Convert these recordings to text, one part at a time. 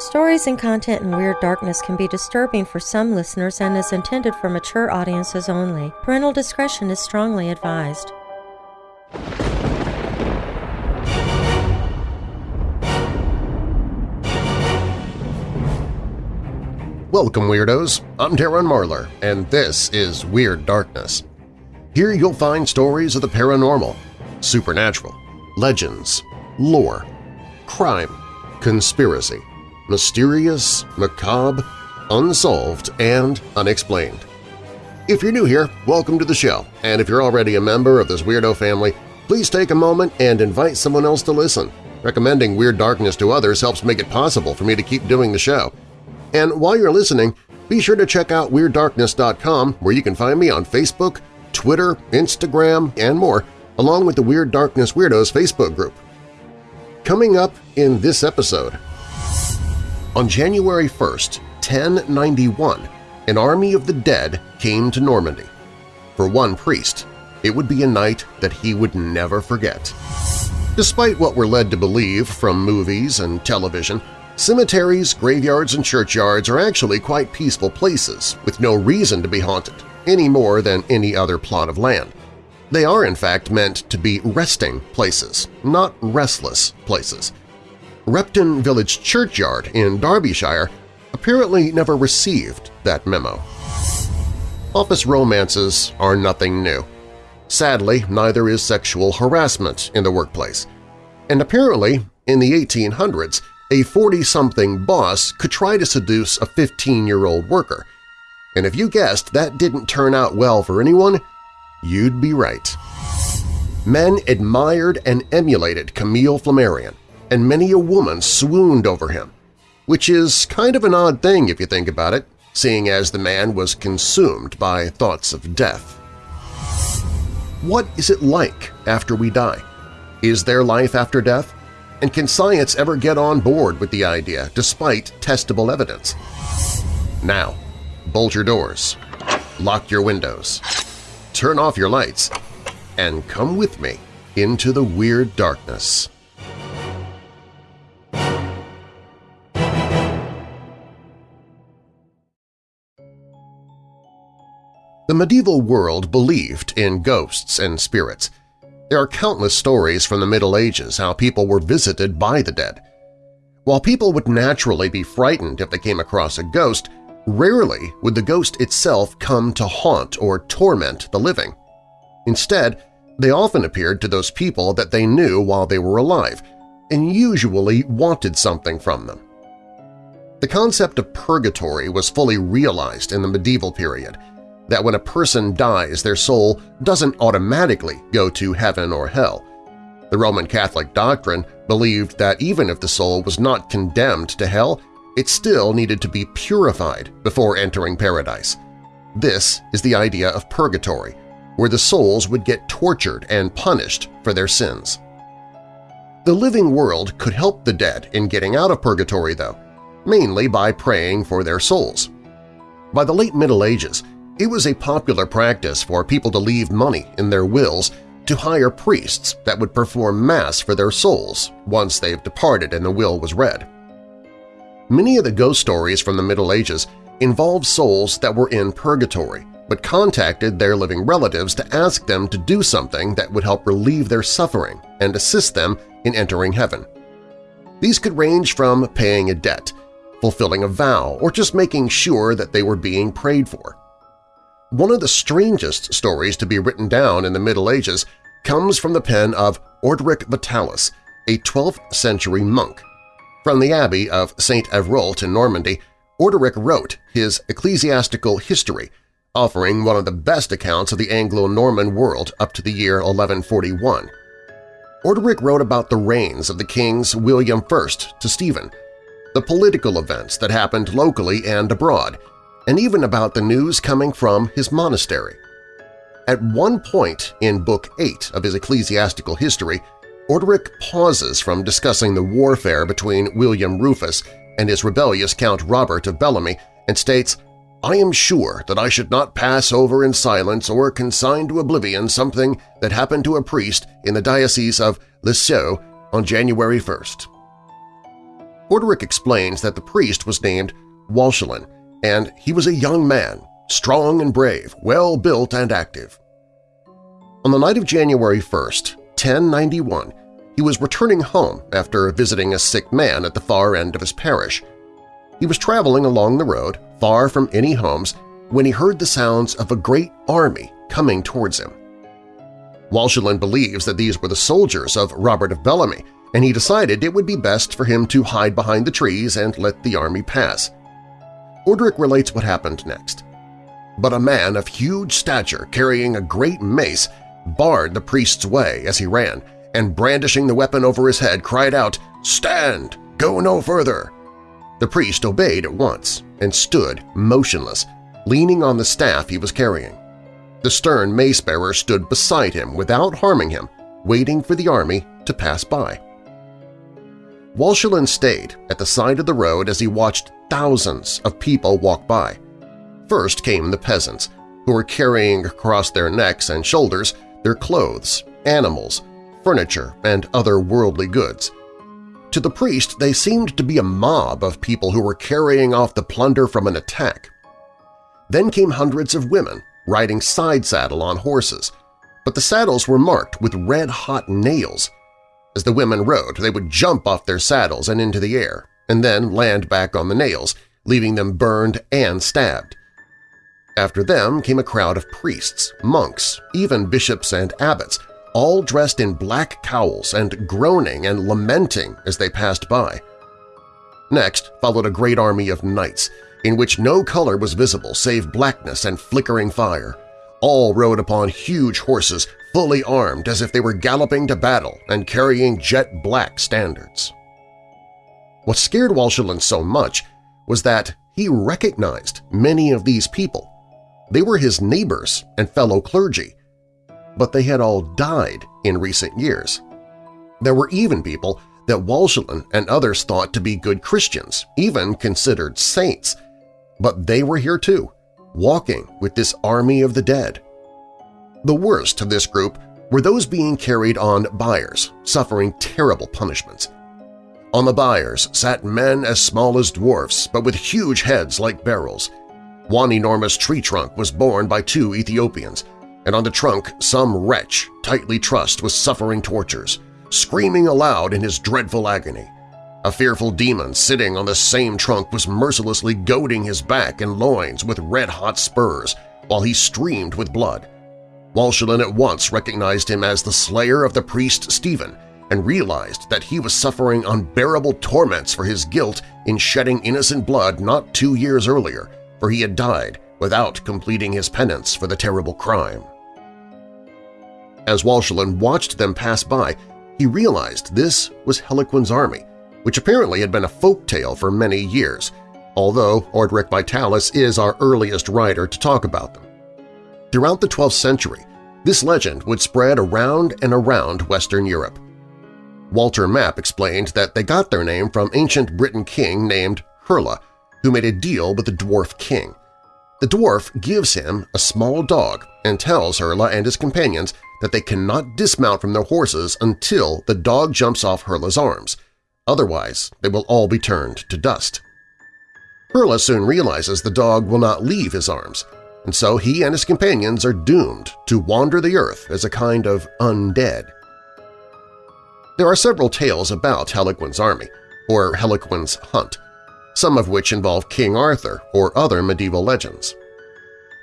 Stories and content in Weird Darkness can be disturbing for some listeners and is intended for mature audiences only. Parental discretion is strongly advised. Welcome, Weirdos! I'm Darren Marlar, and this is Weird Darkness. Here you'll find stories of the paranormal, supernatural, legends, lore, crime, conspiracy, mysterious, macabre, unsolved, and unexplained. If you're new here, welcome to the show, and if you're already a member of this weirdo family, please take a moment and invite someone else to listen. Recommending Weird Darkness to others helps make it possible for me to keep doing the show. And while you're listening, be sure to check out WeirdDarkness.com where you can find me on Facebook, Twitter, Instagram, and more, along with the Weird Darkness Weirdos Facebook group. Coming up in this episode… On January 1st, 1091, an army of the dead came to Normandy. For one priest, it would be a night that he would never forget. Despite what we're led to believe from movies and television, cemeteries, graveyards, and churchyards are actually quite peaceful places with no reason to be haunted, any more than any other plot of land. They are in fact meant to be resting places, not restless places. Repton Village Churchyard in Derbyshire apparently never received that memo. Office romances are nothing new. Sadly, neither is sexual harassment in the workplace. And apparently, in the 1800s, a 40-something boss could try to seduce a 15-year-old worker. And if you guessed that didn't turn out well for anyone, you'd be right. Men admired and emulated Camille Flammarion, and many a woman swooned over him, which is kind of an odd thing if you think about it, seeing as the man was consumed by thoughts of death. What is it like after we die? Is there life after death? And can science ever get on board with the idea despite testable evidence? Now, bolt your doors, lock your windows, turn off your lights, and come with me into the weird darkness. Medieval world believed in ghosts and spirits. There are countless stories from the Middle Ages how people were visited by the dead. While people would naturally be frightened if they came across a ghost, rarely would the ghost itself come to haunt or torment the living. Instead, they often appeared to those people that they knew while they were alive and usually wanted something from them. The concept of purgatory was fully realized in the medieval period – that when a person dies, their soul doesn't automatically go to heaven or hell. The Roman Catholic doctrine believed that even if the soul was not condemned to hell, it still needed to be purified before entering paradise. This is the idea of purgatory, where the souls would get tortured and punished for their sins. The living world could help the dead in getting out of purgatory, though, mainly by praying for their souls. By the late Middle Ages, it was a popular practice for people to leave money in their wills to hire priests that would perform Mass for their souls once they've departed and the will was read. Many of the ghost stories from the Middle Ages involved souls that were in purgatory but contacted their living relatives to ask them to do something that would help relieve their suffering and assist them in entering heaven. These could range from paying a debt, fulfilling a vow, or just making sure that they were being prayed for. One of the strangest stories to be written down in the Middle Ages comes from the pen of Orderic Vitalis, a 12th-century monk. From the abbey of St. Evroult in Normandy, Orderic wrote his Ecclesiastical History, offering one of the best accounts of the Anglo-Norman world up to the year 1141. Orderic wrote about the reigns of the kings William I to Stephen, the political events that happened locally and abroad, and even about the news coming from his monastery. At one point in Book 8 of his ecclesiastical history, Orderic pauses from discussing the warfare between William Rufus and his rebellious Count Robert of Bellamy and states, I am sure that I should not pass over in silence or consign to oblivion something that happened to a priest in the Diocese of Lisieux on January 1st. Orderic explains that the priest was named Walchelin, and he was a young man, strong and brave, well-built and active. On the night of January 1st, 1091, he was returning home after visiting a sick man at the far end of his parish. He was traveling along the road, far from any homes, when he heard the sounds of a great army coming towards him. Walchelin believes that these were the soldiers of Robert of Bellamy, and he decided it would be best for him to hide behind the trees and let the army pass. Orderic relates what happened next. But a man of huge stature carrying a great mace barred the priest's way as he ran, and brandishing the weapon over his head cried out, "'Stand! Go no further!' The priest obeyed at once and stood motionless, leaning on the staff he was carrying. The stern mace-bearer stood beside him without harming him, waiting for the army to pass by. Walchelin stayed at the side of the road as he watched thousands of people walk by. First came the peasants, who were carrying across their necks and shoulders their clothes, animals, furniture, and other worldly goods. To the priest, they seemed to be a mob of people who were carrying off the plunder from an attack. Then came hundreds of women riding side-saddle on horses, but the saddles were marked with red-hot nails. As the women rode, they would jump off their saddles and into the air, and then land back on the nails, leaving them burned and stabbed. After them came a crowd of priests, monks, even bishops and abbots, all dressed in black cowls and groaning and lamenting as they passed by. Next followed a great army of knights, in which no color was visible save blackness and flickering fire. All rode upon huge horses, fully armed as if they were galloping to battle and carrying jet-black standards. What scared Walchelin so much was that he recognized many of these people. They were his neighbors and fellow clergy, but they had all died in recent years. There were even people that Walchelin and others thought to be good Christians, even considered saints, but they were here too, walking with this army of the dead. The worst of this group were those being carried on biers, suffering terrible punishments. On the biers sat men as small as dwarfs, but with huge heads like barrels. One enormous tree trunk was borne by two Ethiopians, and on the trunk some wretch, tightly trussed, was suffering tortures, screaming aloud in his dreadful agony. A fearful demon sitting on the same trunk was mercilessly goading his back and loins with red-hot spurs while he streamed with blood. Walchelin at once recognized him as the slayer of the priest Stephen and realized that he was suffering unbearable torments for his guilt in shedding innocent blood not two years earlier, for he had died without completing his penance for the terrible crime. As Walchelin watched them pass by, he realized this was Hellequin's army, which apparently had been a folk tale for many years, although Orderic Vitalis is our earliest writer to talk about them. Throughout the 12th century, this legend would spread around and around Western Europe. Walter Map explained that they got their name from ancient Briton king named Herla, who made a deal with the dwarf king. The dwarf gives him a small dog and tells Herla and his companions that they cannot dismount from their horses until the dog jumps off Herla's arms – Otherwise, they will all be turned to dust. Herla soon realizes the dog will not leave his arms, and so he and his companions are doomed to wander the earth as a kind of undead. There are several tales about Hellequin's army, or Hellequin's hunt, some of which involve King Arthur or other medieval legends.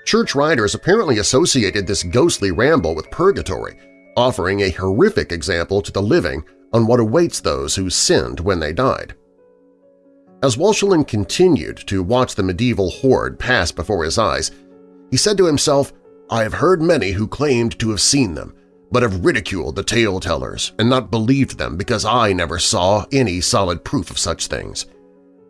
Church writers apparently associated this ghostly ramble with purgatory, offering a horrific example to the living on what awaits those who sinned when they died. As Walchelin continued to watch the medieval horde pass before his eyes, he said to himself, I have heard many who claimed to have seen them, but have ridiculed the tale-tellers and not believed them because I never saw any solid proof of such things.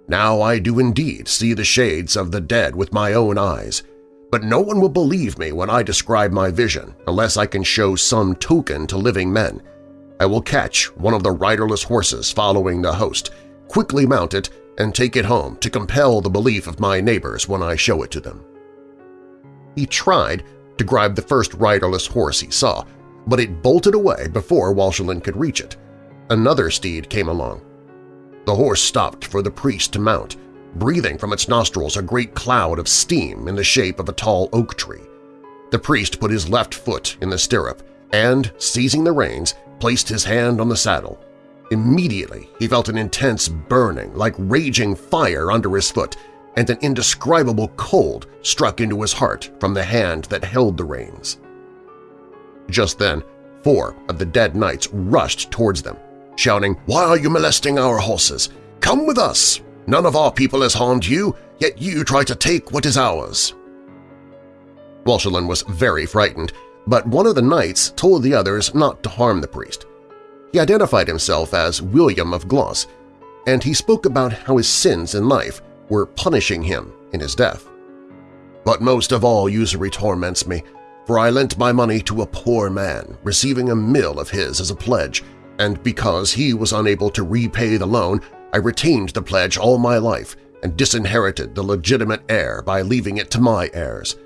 Now I do indeed see the shades of the dead with my own eyes, but no one will believe me when I describe my vision unless I can show some token to living men, I will catch one of the riderless horses following the host, quickly mount it, and take it home to compel the belief of my neighbors when I show it to them. He tried to grab the first riderless horse he saw, but it bolted away before Walchelin could reach it. Another steed came along. The horse stopped for the priest to mount, breathing from its nostrils a great cloud of steam in the shape of a tall oak tree. The priest put his left foot in the stirrup and, seizing the reins, placed his hand on the saddle. Immediately he felt an intense burning like raging fire under his foot and an indescribable cold struck into his heart from the hand that held the reins. Just then, four of the dead knights rushed towards them, shouting, "'Why are you molesting our horses? Come with us! None of our people has harmed you, yet you try to take what is ours!' Walchelin was very frightened, but one of the knights told the others not to harm the priest. He identified himself as William of Glos, and he spoke about how his sins in life were punishing him in his death. But most of all usury torments me, for I lent my money to a poor man, receiving a mill of his as a pledge, and because he was unable to repay the loan, I retained the pledge all my life and disinherited the legitimate heir by leaving it to my heirs.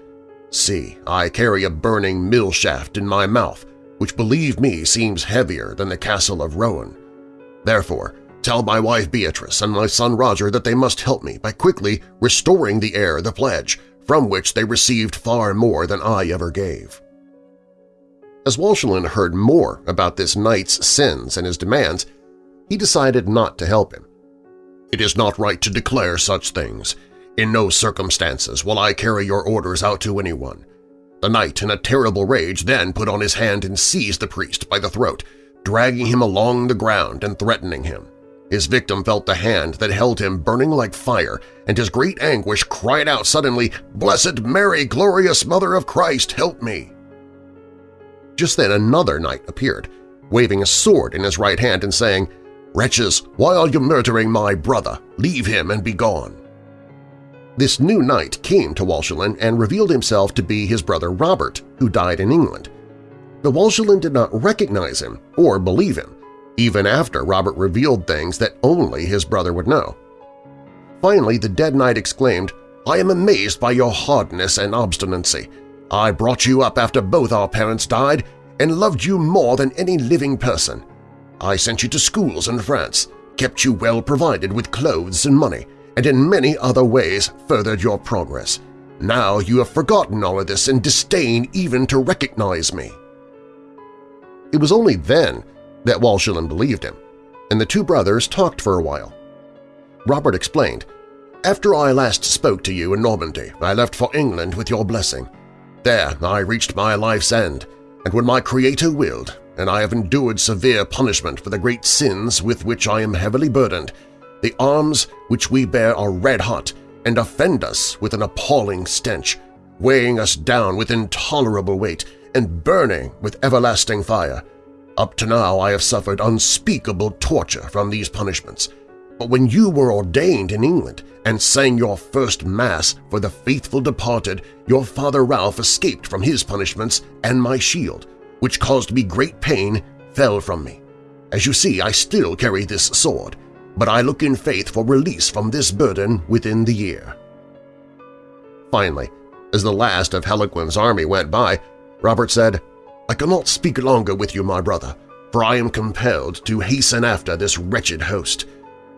See, I carry a burning mill shaft in my mouth, which believe me seems heavier than the castle of Rouen. Therefore, tell my wife Beatrice and my son Roger that they must help me by quickly restoring the heir the pledge, from which they received far more than I ever gave. As Walchelin heard more about this knight's sins and his demands, he decided not to help him. It is not right to declare such things. In no circumstances will I carry your orders out to anyone. The knight, in a terrible rage, then put on his hand and seized the priest by the throat, dragging him along the ground and threatening him. His victim felt the hand that held him burning like fire, and his great anguish cried out suddenly, "'Blessed Mary, glorious Mother of Christ, help me!' Just then another knight appeared, waving a sword in his right hand and saying, "'Wretches, why are you murdering my brother? Leave him and be gone!' This new knight came to Walchelin and revealed himself to be his brother Robert, who died in England. But Walchelin did not recognize him or believe him, even after Robert revealed things that only his brother would know. Finally, the dead knight exclaimed, I am amazed by your hardness and obstinacy. I brought you up after both our parents died and loved you more than any living person. I sent you to schools in France, kept you well provided with clothes and money, and in many other ways furthered your progress. Now you have forgotten all of this and disdain even to recognize me. It was only then that Walchelin believed him, and the two brothers talked for a while. Robert explained, After I last spoke to you in Normandy, I left for England with your blessing. There I reached my life's end, and when my Creator willed, and I have endured severe punishment for the great sins with which I am heavily burdened, the arms which we bear are red-hot and offend us with an appalling stench, weighing us down with intolerable weight and burning with everlasting fire. Up to now I have suffered unspeakable torture from these punishments, but when you were ordained in England and sang your first Mass for the faithful departed, your father Ralph escaped from his punishments, and my shield, which caused me great pain, fell from me. As you see, I still carry this sword, but I look in faith for release from this burden within the year. Finally, as the last of Hellequin's army went by, Robert said, I cannot speak longer with you, my brother, for I am compelled to hasten after this wretched host.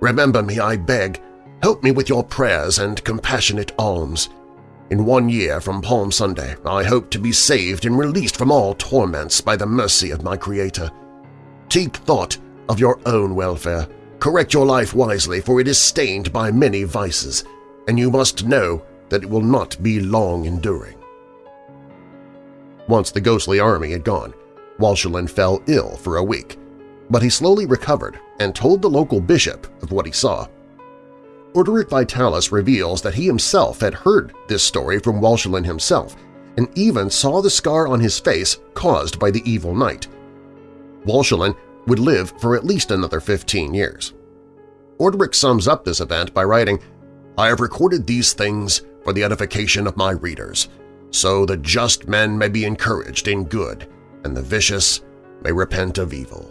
Remember me, I beg. Help me with your prayers and compassionate alms. In one year from Palm Sunday, I hope to be saved and released from all torments by the mercy of my Creator. Take thought of your own welfare Correct your life wisely, for it is stained by many vices, and you must know that it will not be long enduring. Once the ghostly army had gone, Walchelin fell ill for a week, but he slowly recovered and told the local bishop of what he saw. Orderic Vitalis reveals that he himself had heard this story from Walchelin himself and even saw the scar on his face caused by the evil knight. Walchelin would live for at least another 15 years. Orderic sums up this event by writing, I have recorded these things for the edification of my readers, so the just men may be encouraged in good, and the vicious may repent of evil.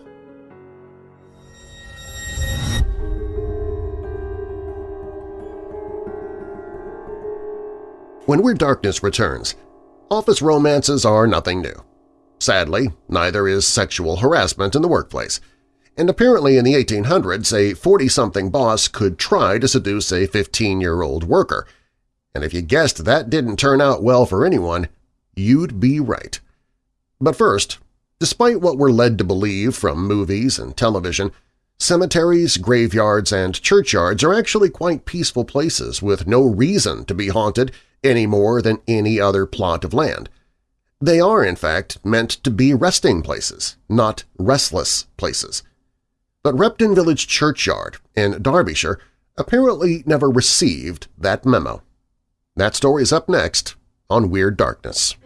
When Weird Darkness returns, office romances are nothing new. Sadly, neither is sexual harassment in the workplace. and apparently in the 1800s a 40-something boss could try to seduce a 15-year-old worker. And if you guessed that didn't turn out well for anyone, you'd be right. But first, despite what we're led to believe from movies and television, cemeteries, graveyards, and churchyards are actually quite peaceful places with no reason to be haunted any more than any other plot of land. They are, in fact, meant to be resting places, not restless places. But Repton Village Churchyard in Derbyshire apparently never received that memo. That story is up next on Weird Darkness.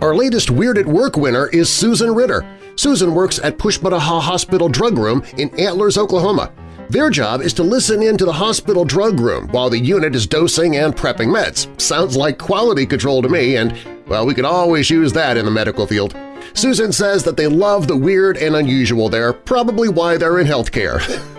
Our latest Weird at Work winner is Susan Ritter. Susan works at Pushmataha Hospital Drug Room in Antlers, Oklahoma. Their job is to listen in to the hospital drug room while the unit is dosing and prepping meds. Sounds like quality control to me, and, well, we could always use that in the medical field. Susan says that they love the weird and unusual there, probably why they're in healthcare.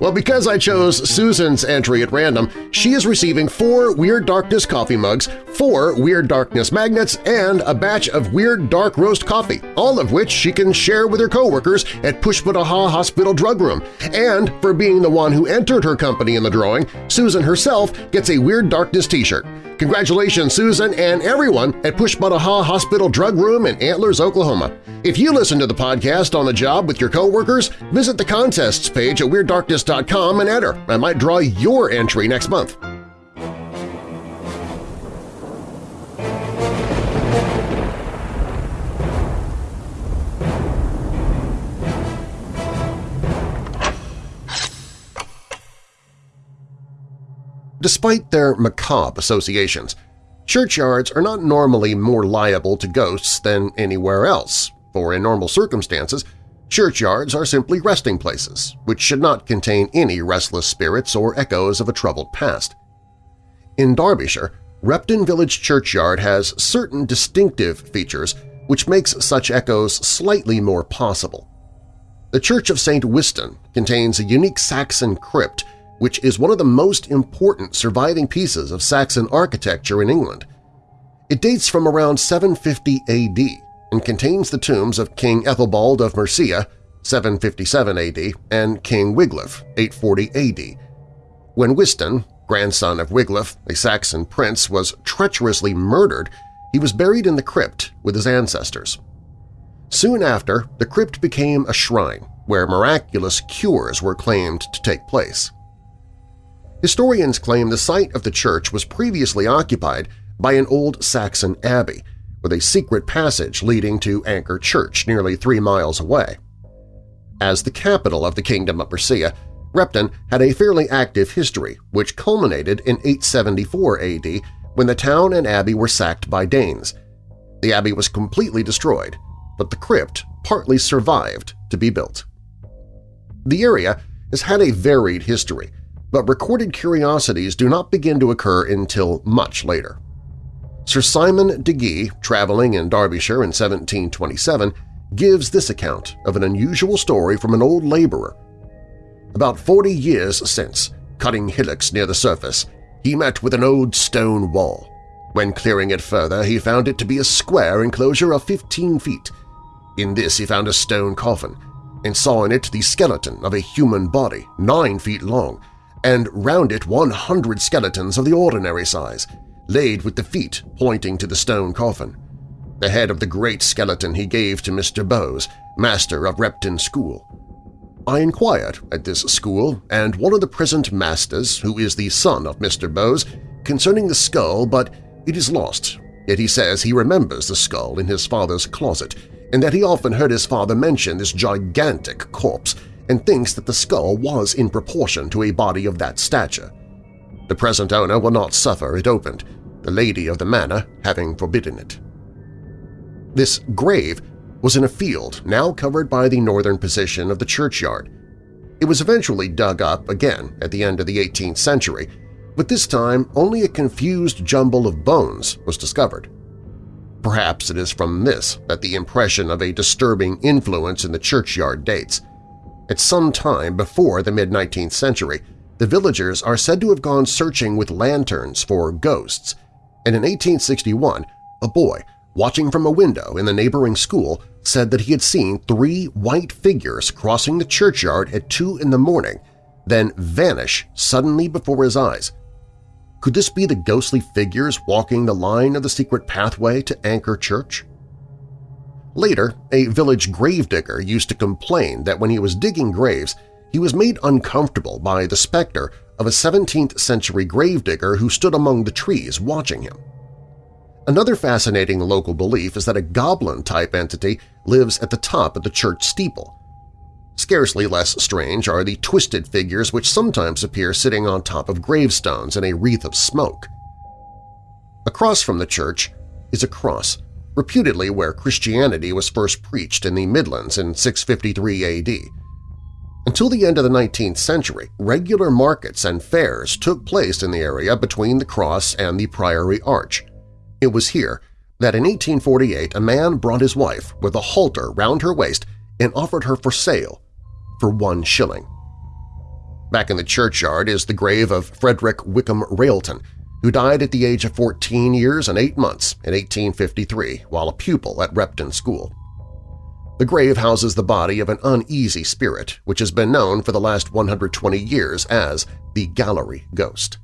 well, because I chose Susan's entry at random, she is receiving four Weird Darkness coffee mugs, four Weird Darkness magnets, and a batch of Weird Dark Roast coffee, all of which she can share with her coworkers at Pushmataha Hospital Drug Room. And for being the one who entered her company in the drawing, Susan herself gets a Weird Darkness t-shirt. Congratulations, Susan and everyone at Pushmataha Hospital Drug Room in Antlers, Oklahoma. If you listen to the podcast on the job with your coworkers, visit the contests page at WeirdDarkness.com and enter. I might draw your entry next month. Despite their macabre associations, churchyards are not normally more liable to ghosts than anywhere else, for in normal circumstances, churchyards are simply resting places, which should not contain any restless spirits or echoes of a troubled past. In Derbyshire, Repton Village Churchyard has certain distinctive features which makes such echoes slightly more possible. The Church of St. Wystan contains a unique Saxon crypt which is one of the most important surviving pieces of Saxon architecture in England. It dates from around 750 AD and contains the tombs of King Ethelbald of Mercia 757 AD and King Wiglaf 840 AD. When Wystan, grandson of Wiglaf, a Saxon prince, was treacherously murdered, he was buried in the crypt with his ancestors. Soon after, the crypt became a shrine where miraculous cures were claimed to take place. Historians claim the site of the church was previously occupied by an old Saxon abbey, with a secret passage leading to Anchor Church nearly three miles away. As the capital of the Kingdom of Mercia, Repton had a fairly active history, which culminated in 874 AD when the town and abbey were sacked by Danes. The abbey was completely destroyed, but the crypt partly survived to be built. The area has had a varied history, but recorded curiosities do not begin to occur until much later. Sir Simon Degge, traveling in Derbyshire in 1727, gives this account of an unusual story from an old laborer. About forty years since, cutting hillocks near the surface, he met with an old stone wall. When clearing it further, he found it to be a square enclosure of 15 feet. In this he found a stone coffin, and saw in it the skeleton of a human body, nine feet long, and round it 100 skeletons of the ordinary size, laid with the feet pointing to the stone coffin. The head of the great skeleton he gave to Mr. Bowes, master of Repton School. I inquired at this school, and one of the present masters, who is the son of Mr. Bowes, concerning the skull, but it is lost, yet he says he remembers the skull in his father's closet, and that he often heard his father mention this gigantic corpse and thinks that the skull was in proportion to a body of that stature. The present owner will not suffer it opened, the lady of the manor having forbidden it. This grave was in a field now covered by the northern position of the churchyard. It was eventually dug up again at the end of the 18th century, but this time only a confused jumble of bones was discovered. Perhaps it is from this that the impression of a disturbing influence in the churchyard dates. At some time before the mid-19th century, the villagers are said to have gone searching with lanterns for ghosts, and in 1861 a boy watching from a window in the neighboring school said that he had seen three white figures crossing the churchyard at 2 in the morning, then vanish suddenly before his eyes. Could this be the ghostly figures walking the line of the secret pathway to Anchor Church? Later, a village gravedigger used to complain that when he was digging graves, he was made uncomfortable by the specter of a 17th-century gravedigger who stood among the trees watching him. Another fascinating local belief is that a goblin-type entity lives at the top of the church steeple. Scarcely less strange are the twisted figures which sometimes appear sitting on top of gravestones in a wreath of smoke. Across from the church is a cross, reputedly where Christianity was first preached in the Midlands in 653 AD. Until the end of the 19th century, regular markets and fairs took place in the area between the cross and the Priory Arch. It was here that in 1848 a man brought his wife with a halter round her waist and offered her for sale for one shilling. Back in the churchyard is the grave of Frederick Wickham Railton, who died at the age of 14 years and 8 months in 1853 while a pupil at Repton School. The grave houses the body of an uneasy spirit which has been known for the last 120 years as the Gallery Ghost.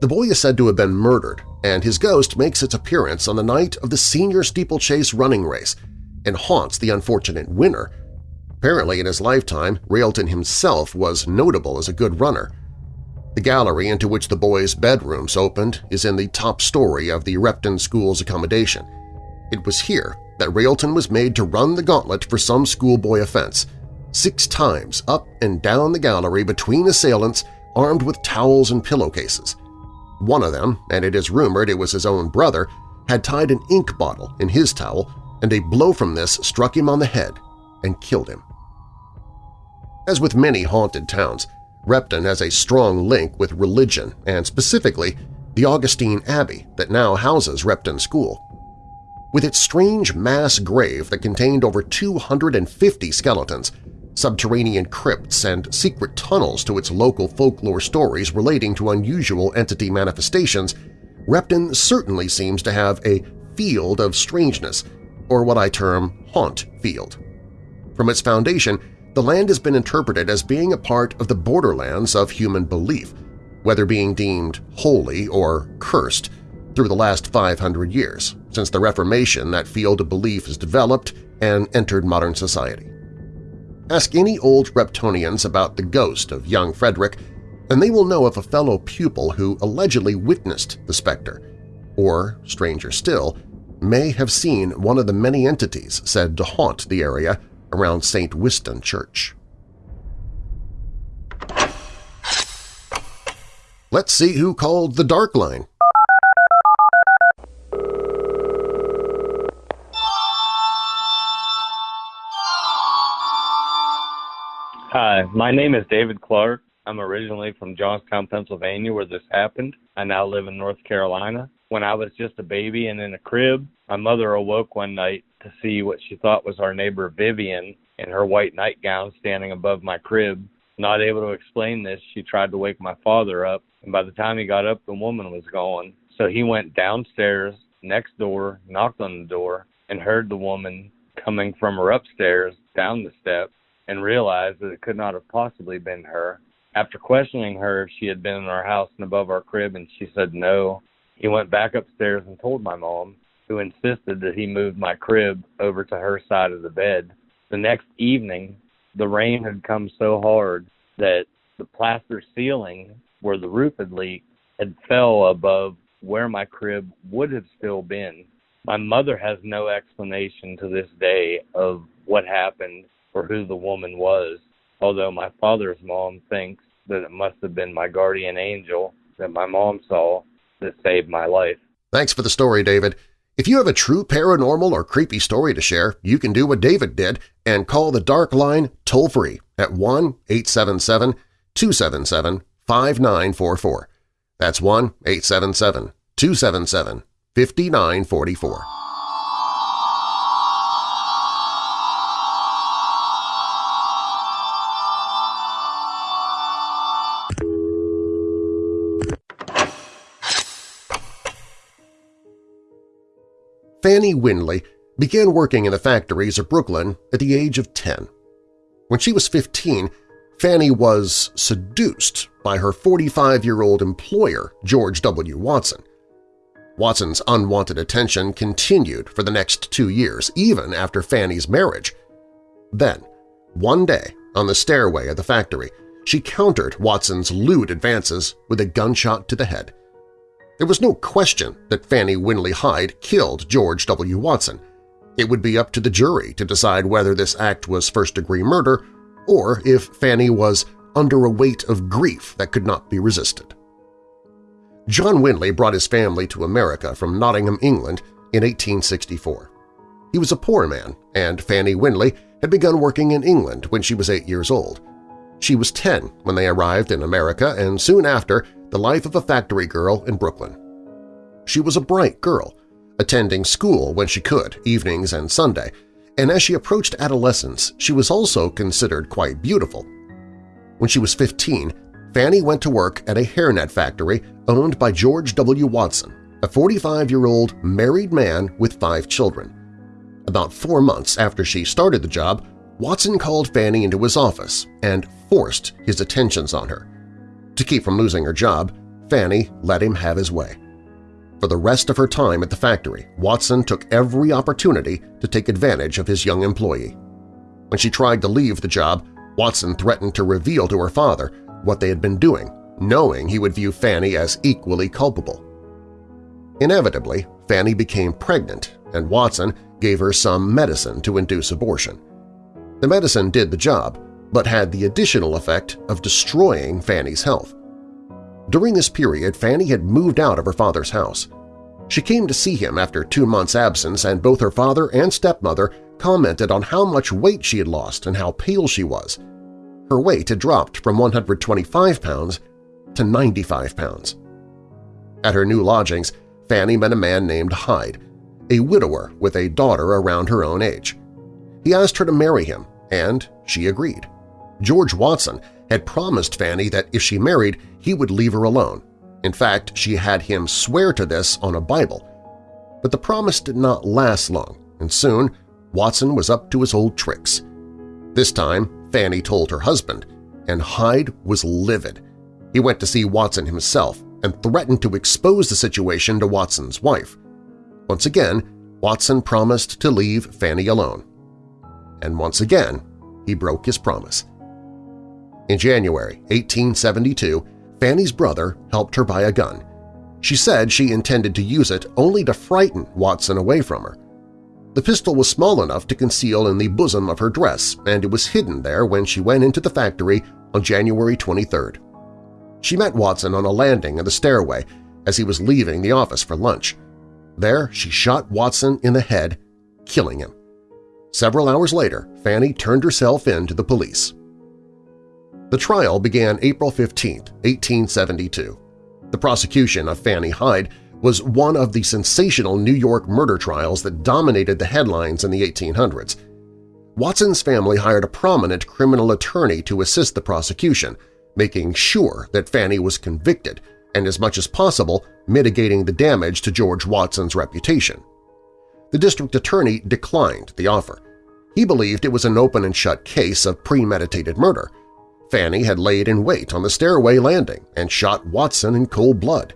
The boy is said to have been murdered, and his ghost makes its appearance on the night of the senior steeplechase running race and haunts the unfortunate winner. Apparently in his lifetime, Railton himself was notable as a good runner. The gallery into which the boys' bedrooms opened is in the top story of the Repton School's accommodation. It was here that Railton was made to run the gauntlet for some schoolboy offense, six times up and down the gallery between assailants armed with towels and pillowcases. One of them, and it is rumored it was his own brother, had tied an ink bottle in his towel and a blow from this struck him on the head and killed him. As with many haunted towns, Repton has a strong link with religion and specifically the Augustine Abbey that now houses Repton School. With its strange mass grave that contained over 250 skeletons, subterranean crypts, and secret tunnels to its local folklore stories relating to unusual entity manifestations, Repton certainly seems to have a field of strangeness, or what I term haunt field. From its foundation, the land has been interpreted as being a part of the borderlands of human belief, whether being deemed holy or cursed, through the last 500 years, since the Reformation that field of belief has developed and entered modern society. Ask any old Reptonians about the ghost of young Frederick, and they will know of a fellow pupil who allegedly witnessed the specter, or, stranger still, may have seen one of the many entities said to haunt the area around St. Wystan Church. Let's see who called the Dark Line. Hi, my name is David Clark. I'm originally from Johnstown, Pennsylvania, where this happened. I now live in North Carolina. When I was just a baby and in a crib, my mother awoke one night to see what she thought was our neighbor Vivian in her white nightgown standing above my crib. Not able to explain this, she tried to wake my father up, and by the time he got up, the woman was gone. So he went downstairs, next door, knocked on the door, and heard the woman coming from her upstairs down the steps and realized that it could not have possibly been her. After questioning her if she had been in our house and above our crib, and she said no, he went back upstairs and told my mom, who insisted that he move my crib over to her side of the bed. The next evening, the rain had come so hard that the plaster ceiling where the roof had leaked had fell above where my crib would have still been. My mother has no explanation to this day of what happened or who the woman was, although my father's mom thinks that it must have been my guardian angel that my mom saw that saved my life. Thanks for the story, David. If you have a true paranormal or creepy story to share, you can do what David did and call the Dark Line toll-free at 1-877-277-5944. That's 1-877-277-5944. Fanny Winley began working in the factories of Brooklyn at the age of 10. When she was 15, Fanny was seduced by her 45-year-old employer, George W. Watson. Watson's unwanted attention continued for the next two years, even after Fanny's marriage. Then, one day, on the stairway of the factory, she countered Watson's lewd advances with a gunshot to the head. There was no question that Fanny Winley Hyde killed George W. Watson. It would be up to the jury to decide whether this act was first-degree murder or if Fanny was under a weight of grief that could not be resisted. John Winley brought his family to America from Nottingham, England in 1864. He was a poor man, and Fanny Winley had begun working in England when she was eight years old. She was 10 when they arrived in America and soon after the life of a factory girl in Brooklyn. She was a bright girl, attending school when she could, evenings and Sunday, and as she approached adolescence she was also considered quite beautiful. When she was 15, Fanny went to work at a hairnet factory owned by George W. Watson, a 45-year-old married man with five children. About four months after she started the job, Watson called Fanny into his office and forced his attentions on her. To keep from losing her job, Fanny let him have his way. For the rest of her time at the factory, Watson took every opportunity to take advantage of his young employee. When she tried to leave the job, Watson threatened to reveal to her father what they had been doing, knowing he would view Fanny as equally culpable. Inevitably, Fanny became pregnant, and Watson gave her some medicine to induce abortion. The medicine did the job, but had the additional effect of destroying Fanny's health. During this period, Fanny had moved out of her father's house. She came to see him after two months' absence and both her father and stepmother commented on how much weight she had lost and how pale she was. Her weight had dropped from 125 pounds to 95 pounds. At her new lodgings, Fanny met a man named Hyde, a widower with a daughter around her own age. He asked her to marry him, and she agreed. George Watson had promised Fanny that if she married, he would leave her alone. In fact, she had him swear to this on a Bible. But the promise did not last long, and soon Watson was up to his old tricks. This time, Fanny told her husband, and Hyde was livid. He went to see Watson himself and threatened to expose the situation to Watson's wife. Once again, Watson promised to leave Fanny alone. And once again, he broke his promise. In January 1872, Fanny's brother helped her buy a gun. She said she intended to use it only to frighten Watson away from her. The pistol was small enough to conceal in the bosom of her dress, and it was hidden there when she went into the factory on January 23rd. She met Watson on a landing in the stairway as he was leaving the office for lunch. There she shot Watson in the head, killing him. Several hours later, Fanny turned herself in to the police. The trial began April 15, 1872. The prosecution of Fanny Hyde was one of the sensational New York murder trials that dominated the headlines in the 1800s. Watson's family hired a prominent criminal attorney to assist the prosecution, making sure that Fanny was convicted and, as much as possible, mitigating the damage to George Watson's reputation. The district attorney declined the offer. He believed it was an open-and-shut case of premeditated murder. Fanny had laid in wait on the stairway landing and shot Watson in cold blood.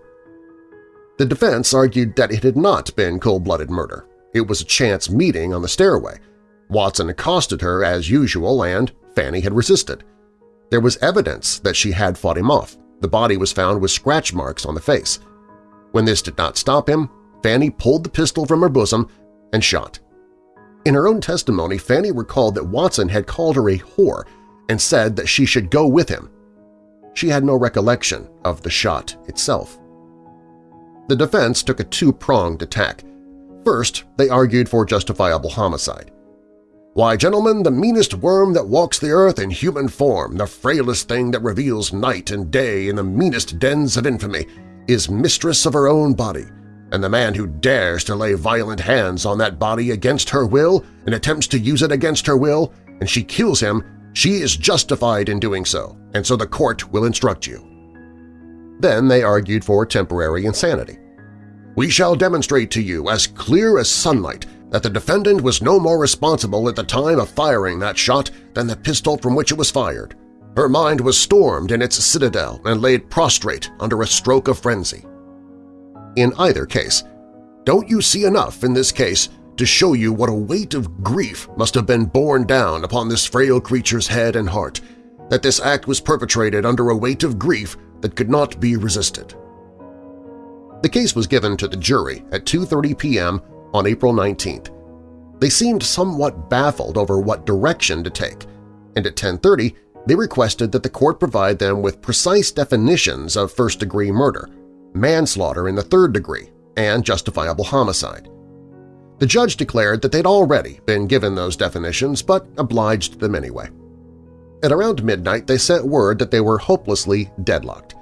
The defense argued that it had not been cold-blooded murder. It was a chance meeting on the stairway. Watson accosted her as usual and Fanny had resisted. There was evidence that she had fought him off. The body was found with scratch marks on the face. When this did not stop him, Fanny pulled the pistol from her bosom and shot. In her own testimony, Fanny recalled that Watson had called her a whore and said that she should go with him. She had no recollection of the shot itself. The defense took a two-pronged attack. First, they argued for justifiable homicide. Why, gentlemen, the meanest worm that walks the earth in human form, the frailest thing that reveals night and day in the meanest dens of infamy, is mistress of her own body, and the man who dares to lay violent hands on that body against her will and attempts to use it against her will, and she kills him, she is justified in doing so, and so the court will instruct you. Then they argued for temporary insanity. We shall demonstrate to you as clear as sunlight that the defendant was no more responsible at the time of firing that shot than the pistol from which it was fired. Her mind was stormed in its citadel and laid prostrate under a stroke of frenzy. In either case, don't you see enough in this case to show you what a weight of grief must have been borne down upon this frail creature's head and heart, that this act was perpetrated under a weight of grief that could not be resisted. The case was given to the jury at 2.30 p.m. on April 19th. They seemed somewhat baffled over what direction to take, and at 10.30 they requested that the court provide them with precise definitions of first-degree murder, manslaughter in the third degree, and justifiable homicide. The judge declared that they'd already been given those definitions but obliged them anyway. At around midnight, they sent word that they were hopelessly deadlocked.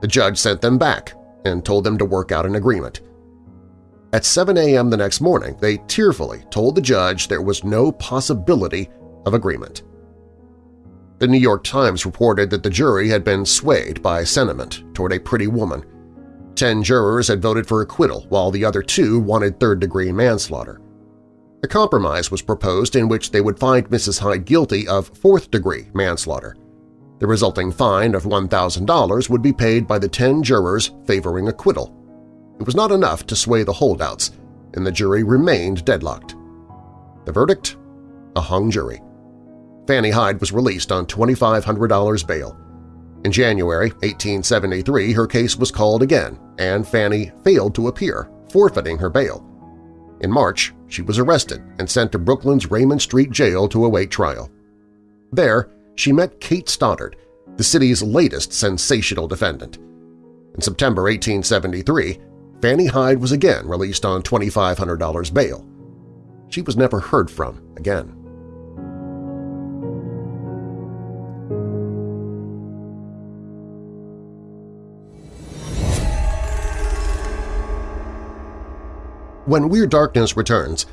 The judge sent them back and told them to work out an agreement. At 7 a.m. the next morning, they tearfully told the judge there was no possibility of agreement. The New York Times reported that the jury had been swayed by sentiment toward a pretty woman. Ten jurors had voted for acquittal while the other two wanted third-degree manslaughter. A compromise was proposed in which they would find Mrs. Hyde guilty of fourth-degree manslaughter. The resulting fine of $1,000 would be paid by the ten jurors favoring acquittal. It was not enough to sway the holdouts, and the jury remained deadlocked. The verdict? A hung jury. Fanny Hyde was released on $2,500 bail. In January 1873, her case was called again, and Fanny failed to appear, forfeiting her bail. In March, she was arrested and sent to Brooklyn's Raymond Street Jail to await trial. There, she met Kate Stoddard, the city's latest sensational defendant. In September 1873, Fanny Hyde was again released on $2,500 bail. She was never heard from again. When Weird Darkness returns,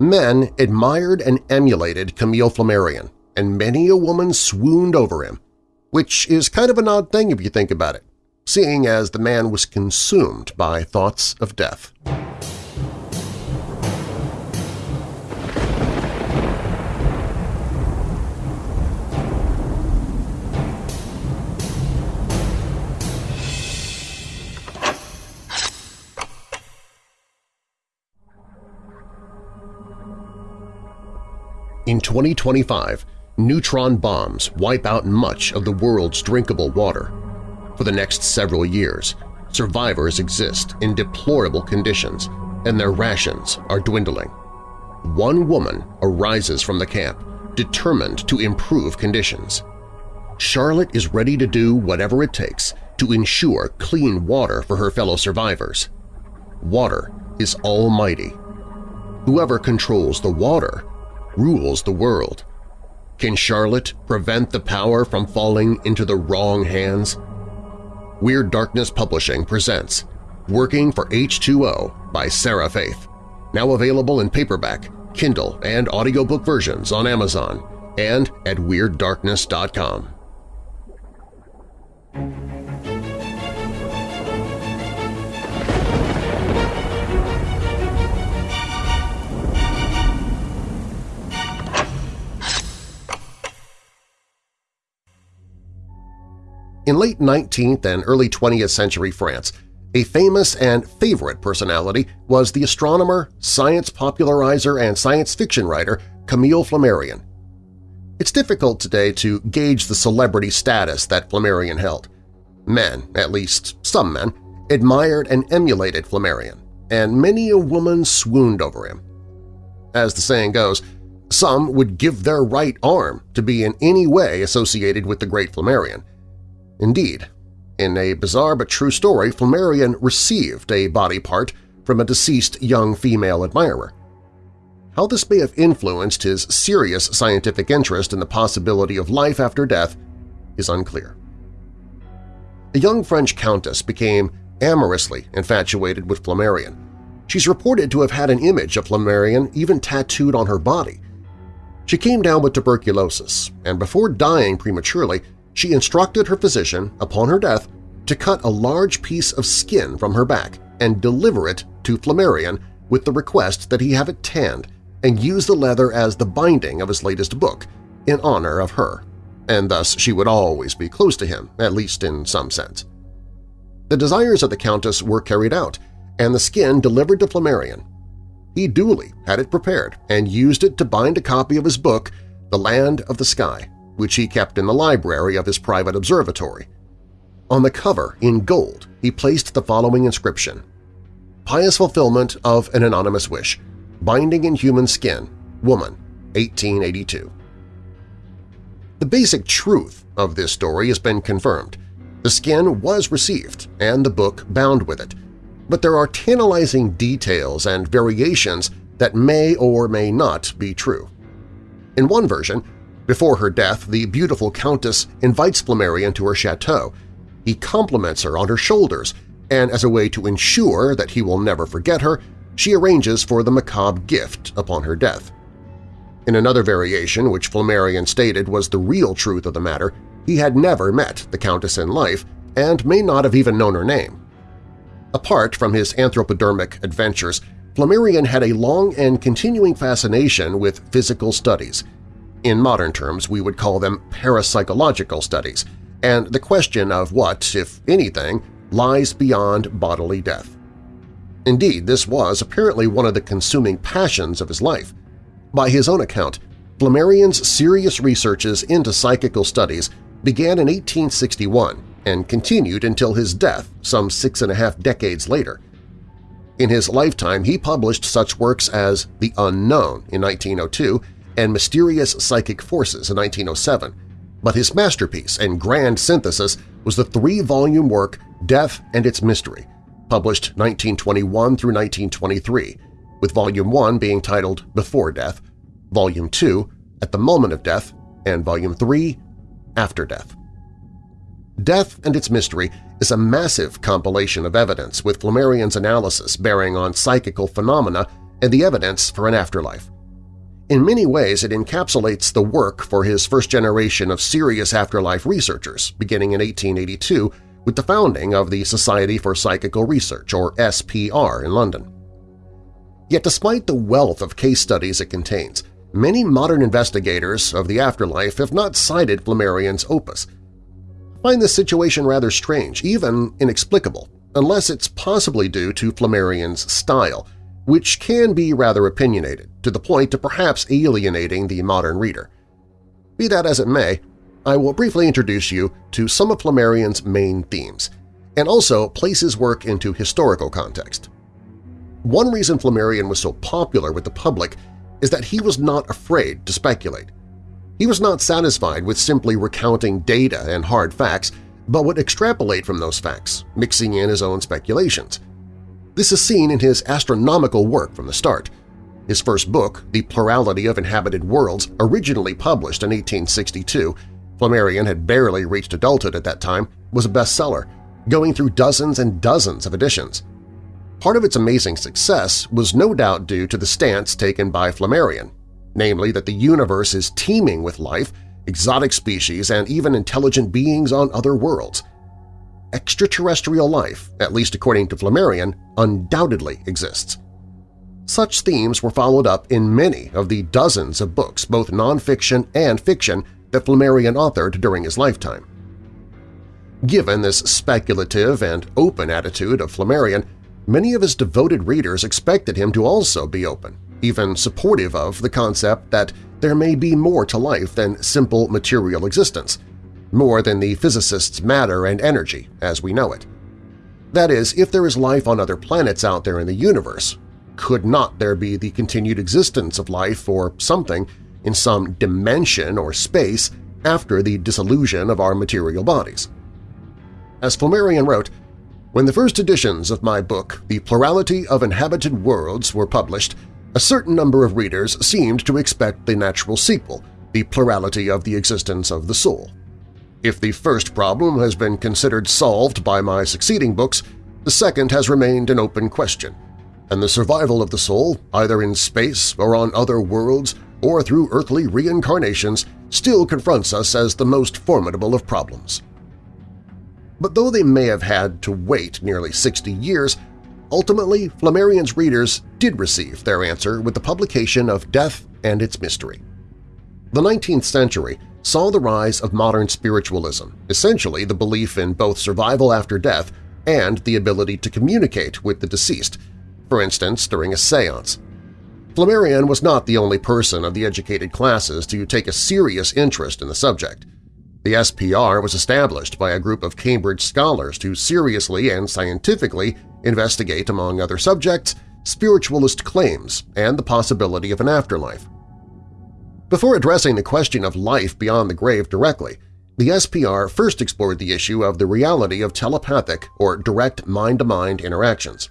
men admired and emulated Camille Flammarion, and many a woman swooned over him, which is kind of an odd thing if you think about it, seeing as the man was consumed by thoughts of death. In 2025, neutron bombs wipe out much of the world's drinkable water. For the next several years, survivors exist in deplorable conditions and their rations are dwindling. One woman arises from the camp, determined to improve conditions. Charlotte is ready to do whatever it takes to ensure clean water for her fellow survivors. Water is almighty. Whoever controls the water rules the world. Can Charlotte prevent the power from falling into the wrong hands? Weird Darkness Publishing presents Working for H2O by Sarah Faith, now available in paperback, Kindle, and audiobook versions on Amazon and at WeirdDarkness.com. In late 19th and early 20th century France, a famous and favorite personality was the astronomer, science popularizer, and science fiction writer Camille Flammarion. It's difficult today to gauge the celebrity status that Flammarion held. Men, at least some men, admired and emulated Flammarion, and many a woman swooned over him. As the saying goes, some would give their right arm to be in any way associated with the great Flammarion, Indeed, in a bizarre but true story, Flammarion received a body part from a deceased young female admirer. How this may have influenced his serious scientific interest in the possibility of life after death is unclear. A young French countess became amorously infatuated with Flammarion. She's reported to have had an image of Flammarion even tattooed on her body. She came down with tuberculosis, and before dying prematurely, she instructed her physician, upon her death, to cut a large piece of skin from her back and deliver it to Flammarion with the request that he have it tanned and use the leather as the binding of his latest book in honor of her, and thus she would always be close to him, at least in some sense. The desires of the Countess were carried out, and the skin delivered to Flammarion. He duly had it prepared and used it to bind a copy of his book, The Land of the Sky, which he kept in the library of his private observatory. On the cover, in gold, he placed the following inscription, Pious fulfillment of an anonymous wish, binding in human skin, woman, 1882. The basic truth of this story has been confirmed. The skin was received and the book bound with it, but there are tantalizing details and variations that may or may not be true. In one version, before her death, the beautiful Countess invites Flammarion to her chateau. He compliments her on her shoulders, and as a way to ensure that he will never forget her, she arranges for the macabre gift upon her death. In another variation, which Flammarion stated was the real truth of the matter, he had never met the Countess in life and may not have even known her name. Apart from his anthropodermic adventures, Flammarion had a long and continuing fascination with psychical studies. In modern terms, we would call them parapsychological studies, and the question of what, if anything, lies beyond bodily death. Indeed, this was apparently one of the consuming passions of his life. By his own account, Flammarion's serious researches into psychical studies began in 1861 and continued until his death some six and a half decades later. In his lifetime, he published such works as The Unknown in 1902 and Mysterious Psychic Forces in 1907, but his masterpiece and grand synthesis was the three-volume work Death and Its Mystery, published 1921 through 1923, with Volume 1 being titled Before Death, Volume 2 At the Moment of Death, and Volume 3 After Death. Death and Its Mystery is a massive compilation of evidence with Flammarion's analysis bearing on psychical phenomena and the evidence for an afterlife. In many ways, it encapsulates the work for his first generation of serious afterlife researchers, beginning in 1882 with the founding of the Society for Psychical Research, or SPR, in London. Yet despite the wealth of case studies it contains, many modern investigators of the afterlife have not cited Flammarion's opus. I find this situation rather strange, even inexplicable, unless it's possibly due to Flammarion's style, which can be rather opinionated, to the point of perhaps alienating the modern reader. Be that as it may, I will briefly introduce you to some of Flammarion's main themes, and also place his work into historical context. One reason Flammarion was so popular with the public is that he was not afraid to speculate. He was not satisfied with simply recounting data and hard facts, but would extrapolate from those facts, mixing in his own speculations. This is seen in his astronomical work from the start. His first book, The Plurality of Inhabited Worlds, originally published in 1862, Flammarion had barely reached adulthood at that time, was a bestseller, going through dozens and dozens of editions. Part of its amazing success was no doubt due to the stance taken by Flammarion, namely that the universe is teeming with life, exotic species, and even intelligent beings on other worlds. Extraterrestrial life, at least according to Flammarion, undoubtedly exists. Such themes were followed up in many of the dozens of books, both nonfiction and fiction, that Flammarion authored during his lifetime. Given this speculative and open attitude of Flammarion, many of his devoted readers expected him to also be open, even supportive of the concept that there may be more to life than simple material existence, more than the physicist's matter and energy as we know it. That is, if there is life on other planets out there in the universe, could not there be the continued existence of life or something in some dimension or space after the dissolution of our material bodies? As Flammarion wrote, when the first editions of my book, The Plurality of Inhabited Worlds, were published, a certain number of readers seemed to expect the natural sequel, the plurality of the existence of the soul. If the first problem has been considered solved by my succeeding books, the second has remained an open question, and the survival of the soul, either in space or on other worlds or through earthly reincarnations, still confronts us as the most formidable of problems. But though they may have had to wait nearly 60 years, Ultimately, Flammarion's readers did receive their answer with the publication of Death and Its Mystery. The 19th century saw the rise of modern spiritualism, essentially the belief in both survival after death and the ability to communicate with the deceased, for instance during a seance. Flammarion was not the only person of the educated classes to take a serious interest in the subject. The SPR was established by a group of Cambridge scholars to seriously and scientifically investigate, among other subjects, spiritualist claims and the possibility of an afterlife. Before addressing the question of life beyond the grave directly, the SPR first explored the issue of the reality of telepathic or direct mind-to-mind -mind interactions.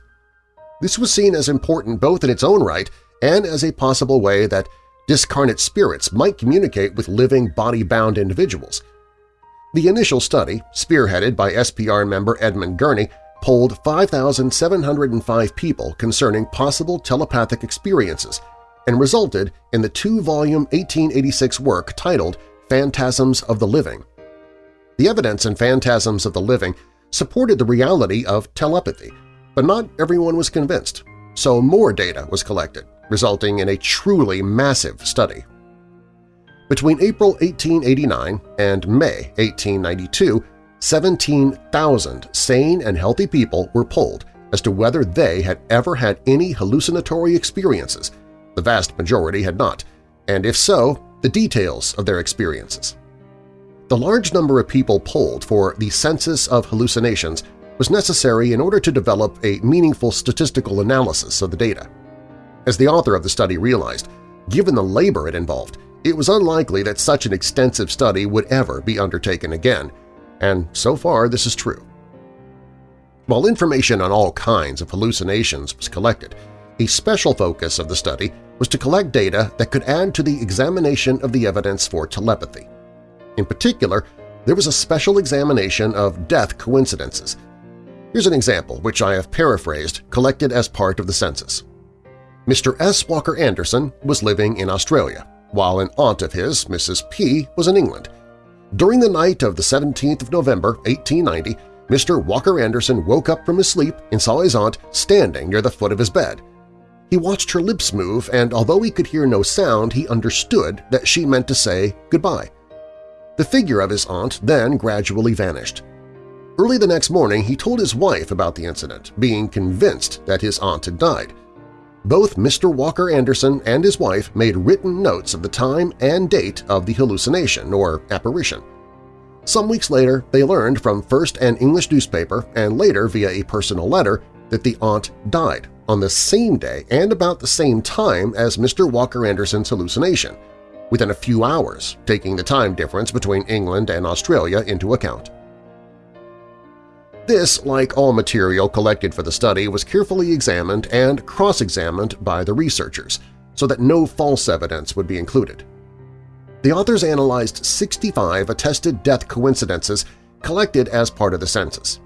This was seen as important both in its own right and as a possible way that discarnate spirits might communicate with living body-bound individuals. The initial study, spearheaded by SPR member Edmund Gurney, polled 5,705 people concerning possible telepathic experiences and resulted in the two-volume 1886 work titled Phantasms of the Living. The evidence in Phantasms of the Living supported the reality of telepathy, but not everyone was convinced, so more data was collected, resulting in a truly massive study. Between April 1889 and May 1892, 17,000 sane and healthy people were polled as to whether they had ever had any hallucinatory experiences. The vast majority had not, and if so, the details of their experiences. The large number of people polled for the census of hallucinations was necessary in order to develop a meaningful statistical analysis of the data. As the author of the study realized, given the labor it involved, it was unlikely that such an extensive study would ever be undertaken again, and so far this is true. While information on all kinds of hallucinations was collected, a special focus of the study was to collect data that could add to the examination of the evidence for telepathy. In particular, there was a special examination of death coincidences. Here's an example, which I have paraphrased, collected as part of the census. Mr. S. Walker Anderson was living in Australia, while an aunt of his, Mrs. P., was in England. During the night of the 17th of November, 1890, Mr. Walker Anderson woke up from his sleep and saw his aunt standing near the foot of his bed. He watched her lips move, and although he could hear no sound, he understood that she meant to say goodbye. The figure of his aunt then gradually vanished. Early the next morning he told his wife about the incident, being convinced that his aunt had died. Both Mr. Walker Anderson and his wife made written notes of the time and date of the hallucination or apparition. Some weeks later, they learned from first an English newspaper and later via a personal letter that the aunt died on the same day and about the same time as Mr. Walker Anderson's hallucination, within a few hours, taking the time difference between England and Australia into account. This, like all material collected for the study, was carefully examined and cross-examined by the researchers so that no false evidence would be included. The authors analyzed 65 attested death coincidences collected as part of the census.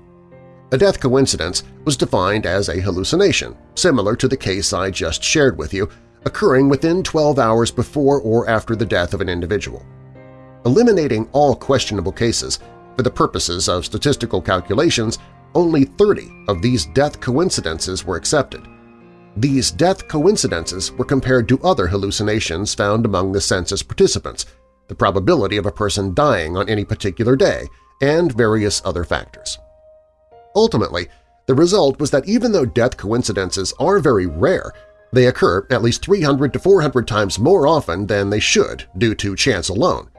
A death coincidence was defined as a hallucination, similar to the case I just shared with you, occurring within 12 hours before or after the death of an individual. Eliminating all questionable cases for the purposes of statistical calculations, only 30 of these death coincidences were accepted. These death coincidences were compared to other hallucinations found among the census participants, the probability of a person dying on any particular day, and various other factors. Ultimately, the result was that even though death coincidences are very rare, they occur at least 300 to 400 times more often than they should due to chance alone.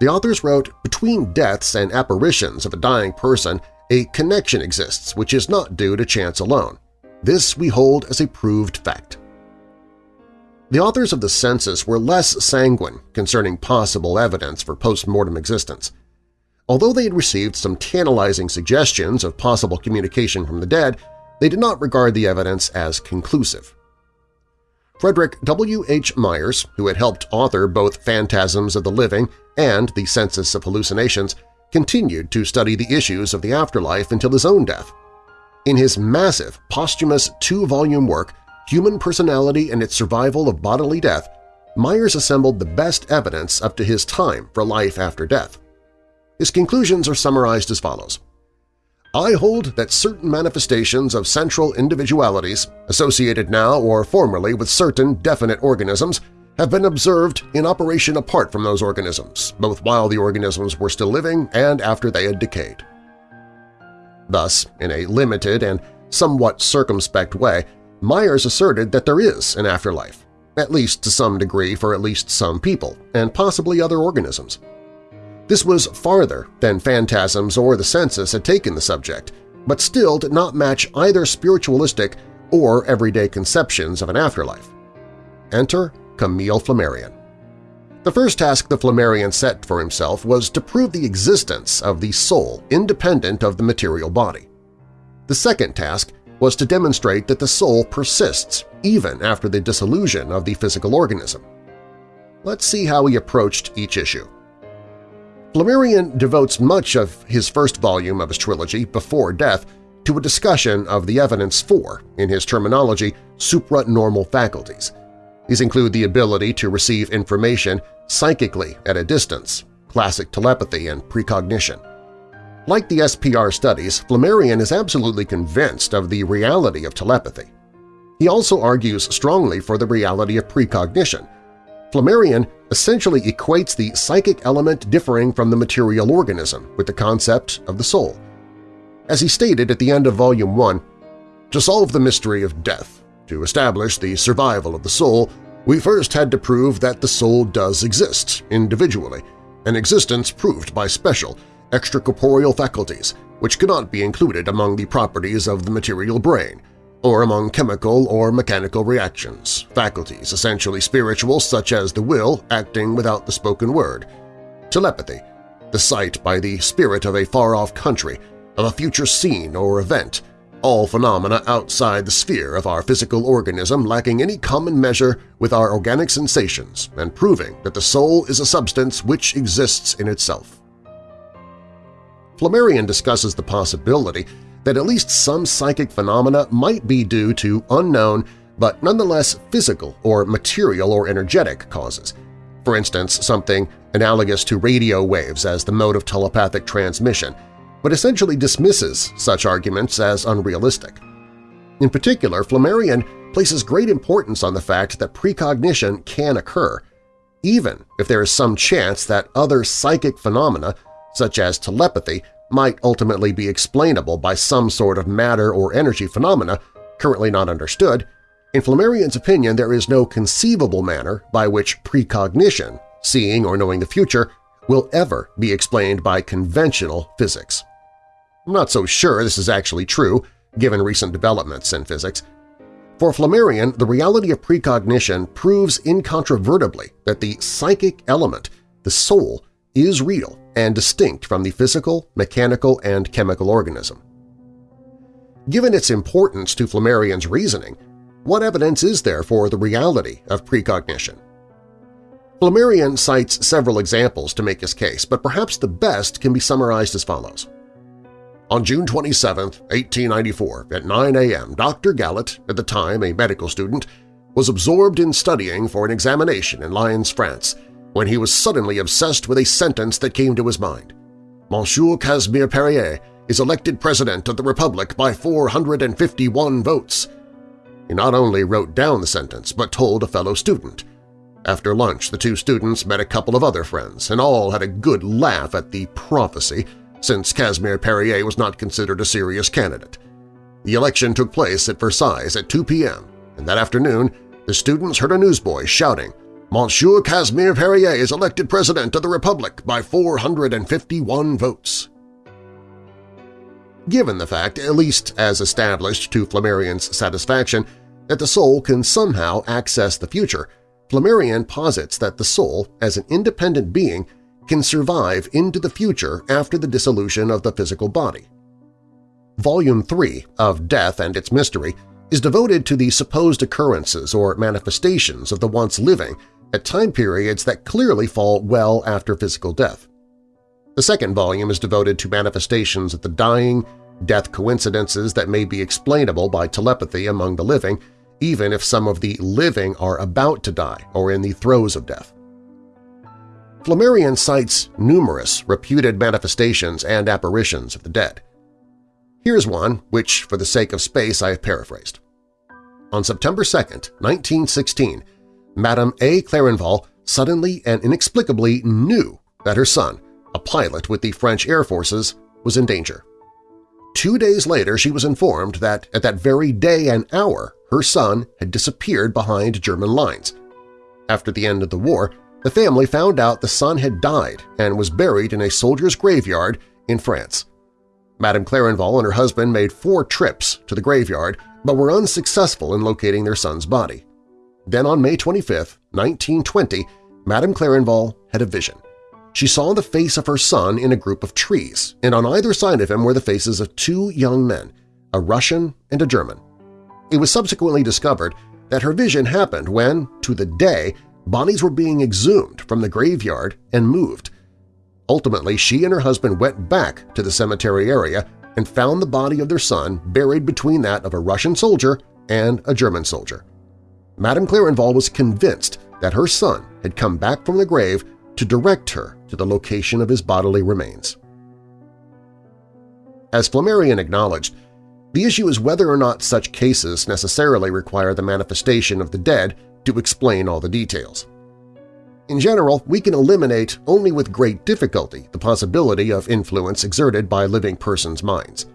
The authors wrote, between deaths and apparitions of a dying person, a connection exists which is not due to chance alone. This we hold as a proved fact. The authors of the census were less sanguine concerning possible evidence for post-mortem existence. Although they had received some tantalizing suggestions of possible communication from the dead, they did not regard the evidence as conclusive. Frederick W. H. Myers, who had helped author both Phantasms of the Living and The Census of Hallucinations, continued to study the issues of the afterlife until his own death. In his massive, posthumous two-volume work, Human Personality and Its Survival of Bodily Death, Myers assembled the best evidence up to his time for life after death. His conclusions are summarized as follows. I hold that certain manifestations of central individualities associated now or formerly with certain definite organisms have been observed in operation apart from those organisms, both while the organisms were still living and after they had decayed. Thus, in a limited and somewhat circumspect way, Myers asserted that there is an afterlife, at least to some degree for at least some people, and possibly other organisms. This was farther than phantasms or the census had taken the subject, but still did not match either spiritualistic or everyday conceptions of an afterlife. Enter Camille Flammarion. The first task the Flammarion set for himself was to prove the existence of the soul independent of the material body. The second task was to demonstrate that the soul persists even after the dissolution of the physical organism. Let's see how he approached each issue. Flammarion devotes much of his first volume of his trilogy, Before Death, to a discussion of the evidence for, in his terminology, supranormal faculties – these include the ability to receive information psychically at a distance, classic telepathy and precognition. Like the SPR studies, Flammarion is absolutely convinced of the reality of telepathy. He also argues strongly for the reality of precognition. Flammarion essentially equates the psychic element differing from the material organism with the concept of the soul. As he stated at the end of Volume 1, to solve the mystery of death, to establish the survival of the soul, we first had to prove that the soul does exist individually, an existence proved by special, extracorporeal faculties, which cannot be included among the properties of the material brain, or among chemical or mechanical reactions, faculties essentially spiritual such as the will acting without the spoken word, telepathy, the sight by the spirit of a far-off country, of a future scene or event, all phenomena outside the sphere of our physical organism lacking any common measure with our organic sensations and proving that the soul is a substance which exists in itself. Flammarion discusses the possibility that at least some psychic phenomena might be due to unknown but nonetheless physical or material or energetic causes, for instance something analogous to radio waves as the mode of telepathic transmission – but essentially dismisses such arguments as unrealistic. In particular, Flammarion places great importance on the fact that precognition can occur, even if there is some chance that other psychic phenomena, such as telepathy, might ultimately be explainable by some sort of matter or energy phenomena currently not understood, in Flammarion's opinion there is no conceivable manner by which precognition, seeing or knowing the future, will ever be explained by conventional physics. I'm not so sure this is actually true, given recent developments in physics. For Flammarion, the reality of precognition proves incontrovertibly that the psychic element, the soul, is real and distinct from the physical, mechanical, and chemical organism. Given its importance to Flammarion's reasoning, what evidence is there for the reality of precognition? Flammarion cites several examples to make his case, but perhaps the best can be summarized as follows. On June 27, 1894, at 9 a.m., Dr. Gallet, at the time a medical student, was absorbed in studying for an examination in Lyons, France, when he was suddenly obsessed with a sentence that came to his mind. Monsieur Casimir Perier is elected President of the Republic by 451 votes. He not only wrote down the sentence, but told a fellow student. After lunch, the two students met a couple of other friends, and all had a good laugh at the prophecy since Casimir Perier was not considered a serious candidate. The election took place at Versailles at 2 p.m., and that afternoon the students heard a newsboy shouting, Monsieur Casimir Perier is elected President of the Republic by 451 votes. Given the fact, at least as established to Flammarion's satisfaction, that the soul can somehow access the future, Flammarion posits that the soul, as an independent being, can survive into the future after the dissolution of the physical body. Volume 3 of Death and Its Mystery is devoted to the supposed occurrences or manifestations of the once living at time periods that clearly fall well after physical death. The second volume is devoted to manifestations of the dying, death coincidences that may be explainable by telepathy among the living, even if some of the living are about to die or in the throes of death. Flammarion cites numerous reputed manifestations and apparitions of the dead. Here's one which, for the sake of space, I have paraphrased. On September 2, 1916, Madame A. Clarenval suddenly and inexplicably knew that her son, a pilot with the French Air Forces, was in danger. Two days later she was informed that at that very day and hour her son had disappeared behind German lines. After the end of the war, the family found out the son had died and was buried in a soldier's graveyard in France. Madame Clarenval and her husband made four trips to the graveyard but were unsuccessful in locating their son's body. Then on May 25, 1920, Madame Clarenval had a vision. She saw the face of her son in a group of trees, and on either side of him were the faces of two young men, a Russian and a German. It was subsequently discovered that her vision happened when, to the day, bodies were being exhumed from the graveyard and moved. Ultimately, she and her husband went back to the cemetery area and found the body of their son buried between that of a Russian soldier and a German soldier. Madame Clarenval was convinced that her son had come back from the grave to direct her to the location of his bodily remains. As Flammarion acknowledged, the issue is whether or not such cases necessarily require the manifestation of the dead to explain all the details. In general, we can eliminate only with great difficulty the possibility of influence exerted by living persons' minds.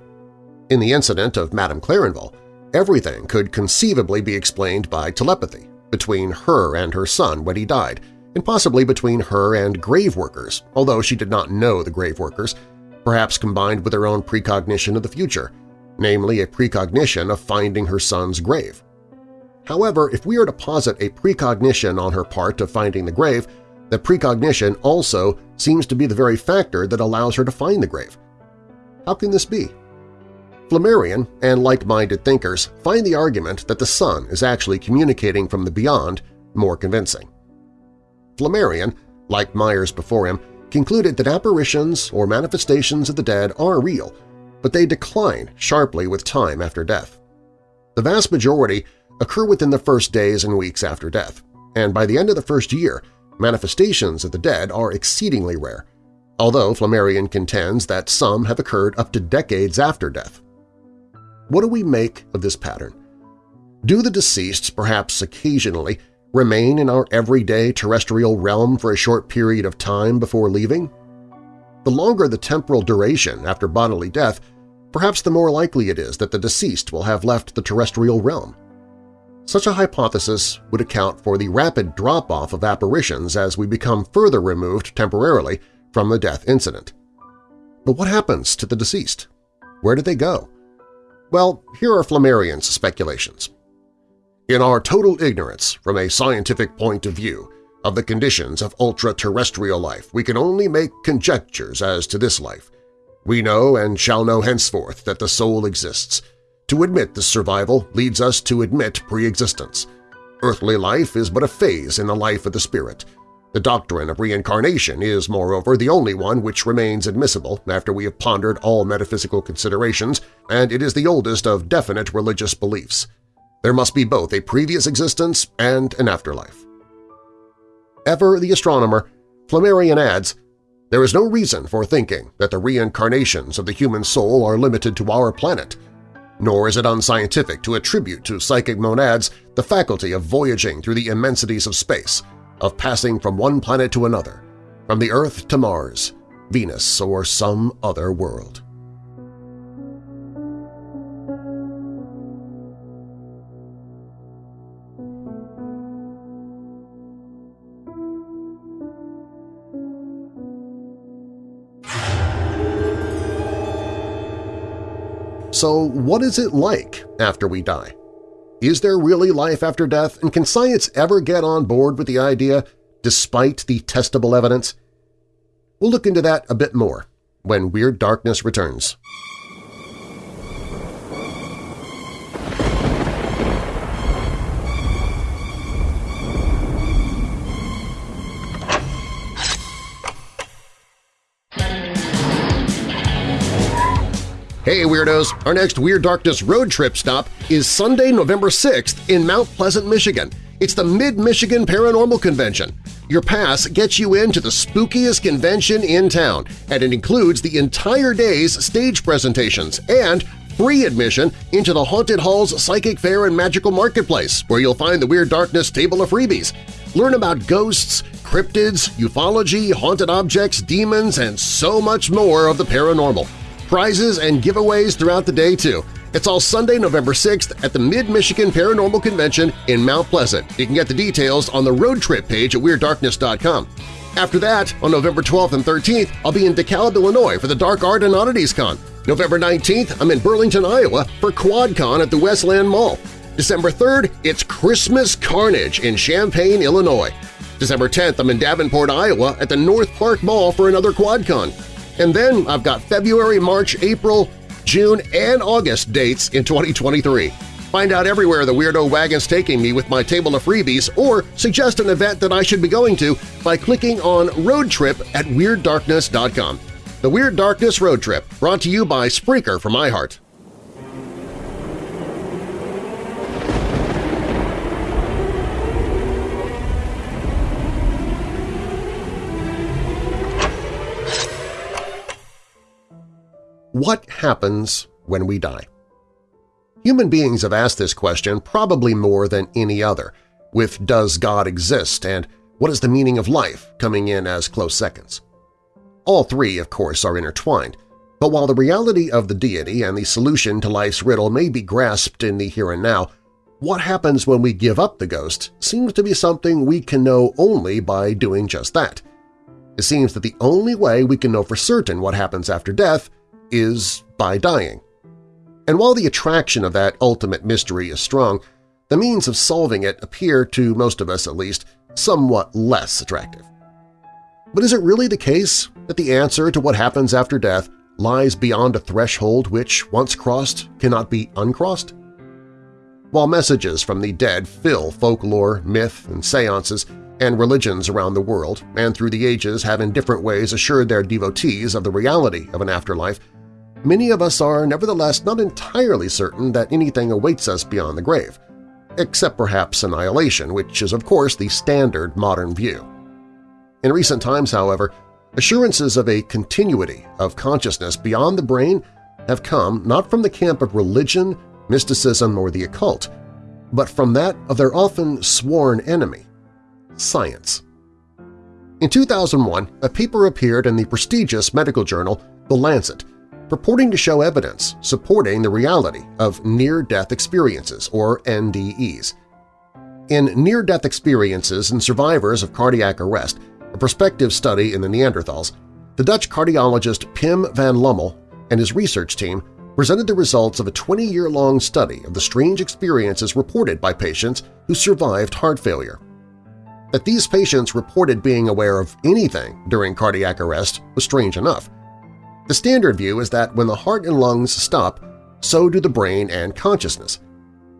In the incident of Madame Clarenval, everything could conceivably be explained by telepathy between her and her son when he died, and possibly between her and grave workers, although she did not know the grave workers, perhaps combined with her own precognition of the future, namely a precognition of finding her son's grave. However, if we are to posit a precognition on her part of finding the grave, the precognition also seems to be the very factor that allows her to find the grave. How can this be? Flammarion and like-minded thinkers find the argument that the son is actually communicating from the beyond more convincing. Flammarion, like Myers before him, concluded that apparitions or manifestations of the dead are real, but they decline sharply with time after death. The vast majority occur within the first days and weeks after death, and by the end of the first year, manifestations of the dead are exceedingly rare, although Flammarion contends that some have occurred up to decades after death. What do we make of this pattern? Do the deceased, perhaps occasionally, remain in our everyday terrestrial realm for a short period of time before leaving? The longer the temporal duration after bodily death, perhaps the more likely it is that the deceased will have left the terrestrial realm. Such a hypothesis would account for the rapid drop-off of apparitions as we become further removed temporarily from the death incident. But what happens to the deceased? Where do they go? Well, here are Flammarion's speculations. In our total ignorance, from a scientific point of view, of the conditions of ultra-terrestrial life, we can only make conjectures as to this life. We know and shall know henceforth that the soul exists, to admit this survival leads us to admit pre-existence. Earthly life is but a phase in the life of the spirit. The doctrine of reincarnation is, moreover, the only one which remains admissible after we have pondered all metaphysical considerations, and it is the oldest of definite religious beliefs. There must be both a previous existence and an afterlife. Ever the astronomer, Flammarion adds, There is no reason for thinking that the reincarnations of the human soul are limited to our planet – nor is it unscientific to attribute to psychic monads the faculty of voyaging through the immensities of space, of passing from one planet to another, from the Earth to Mars, Venus, or some other world. So what is it like after we die? Is there really life after death, and can science ever get on board with the idea despite the testable evidence? We'll look into that a bit more when Weird Darkness returns. Hey Weirdos! Our next Weird Darkness road trip stop is Sunday, November 6th in Mount Pleasant, Michigan. It's the Mid-Michigan Paranormal Convention. Your pass gets you into the spookiest convention in town, and it includes the entire day's stage presentations and free admission into the Haunted Hall's Psychic Fair and Magical Marketplace, where you'll find the Weird Darkness table of freebies. Learn about ghosts, cryptids, ufology, haunted objects, demons, and so much more of the paranormal. Prizes and giveaways throughout the day, too. It's all Sunday, November 6th at the Mid-Michigan Paranormal Convention in Mount Pleasant. You can get the details on the road trip page at WeirdDarkness.com. After that, on November 12th and 13th, I'll be in DeKalb, Illinois for the Dark Art and Oddities Con. November 19th, I'm in Burlington, Iowa for QuadCon at the Westland Mall. December 3rd, it's Christmas Carnage in Champaign, Illinois. December 10th, I'm in Davenport, Iowa at the North Park Mall for another QuadCon. And then I've got February, March, April, June, and August dates in 2023. Find out everywhere the Weirdo Wagon's taking me with my table of freebies or suggest an event that I should be going to by clicking on Road Trip at WeirdDarkness.com. The Weird Darkness Road Trip, brought to you by Spreaker from iHeart. What happens when we die? Human beings have asked this question probably more than any other, with Does God exist and What is the meaning of life coming in as close seconds. All three, of course, are intertwined, but while the reality of the deity and the solution to life's riddle may be grasped in the here and now, what happens when we give up the ghost seems to be something we can know only by doing just that. It seems that the only way we can know for certain what happens after death is by dying. And while the attraction of that ultimate mystery is strong, the means of solving it appear, to most of us at least, somewhat less attractive. But is it really the case that the answer to what happens after death lies beyond a threshold which, once crossed, cannot be uncrossed? While messages from the dead fill folklore, myth, and seances, and religions around the world, and through the ages have in different ways assured their devotees of the reality of an afterlife, many of us are nevertheless not entirely certain that anything awaits us beyond the grave, except perhaps annihilation, which is of course the standard modern view. In recent times, however, assurances of a continuity of consciousness beyond the brain have come not from the camp of religion, mysticism, or the occult, but from that of their often sworn enemy, science. In 2001, a paper appeared in the prestigious medical journal The Lancet purporting to show evidence supporting the reality of near-death experiences, or NDEs. In Near-Death Experiences and Survivors of Cardiac Arrest, a prospective study in the Netherlands, the Dutch cardiologist Pim van Lommel and his research team presented the results of a 20-year-long study of the strange experiences reported by patients who survived heart failure. That these patients reported being aware of anything during cardiac arrest was strange enough, the standard view is that when the heart and lungs stop, so do the brain and consciousness.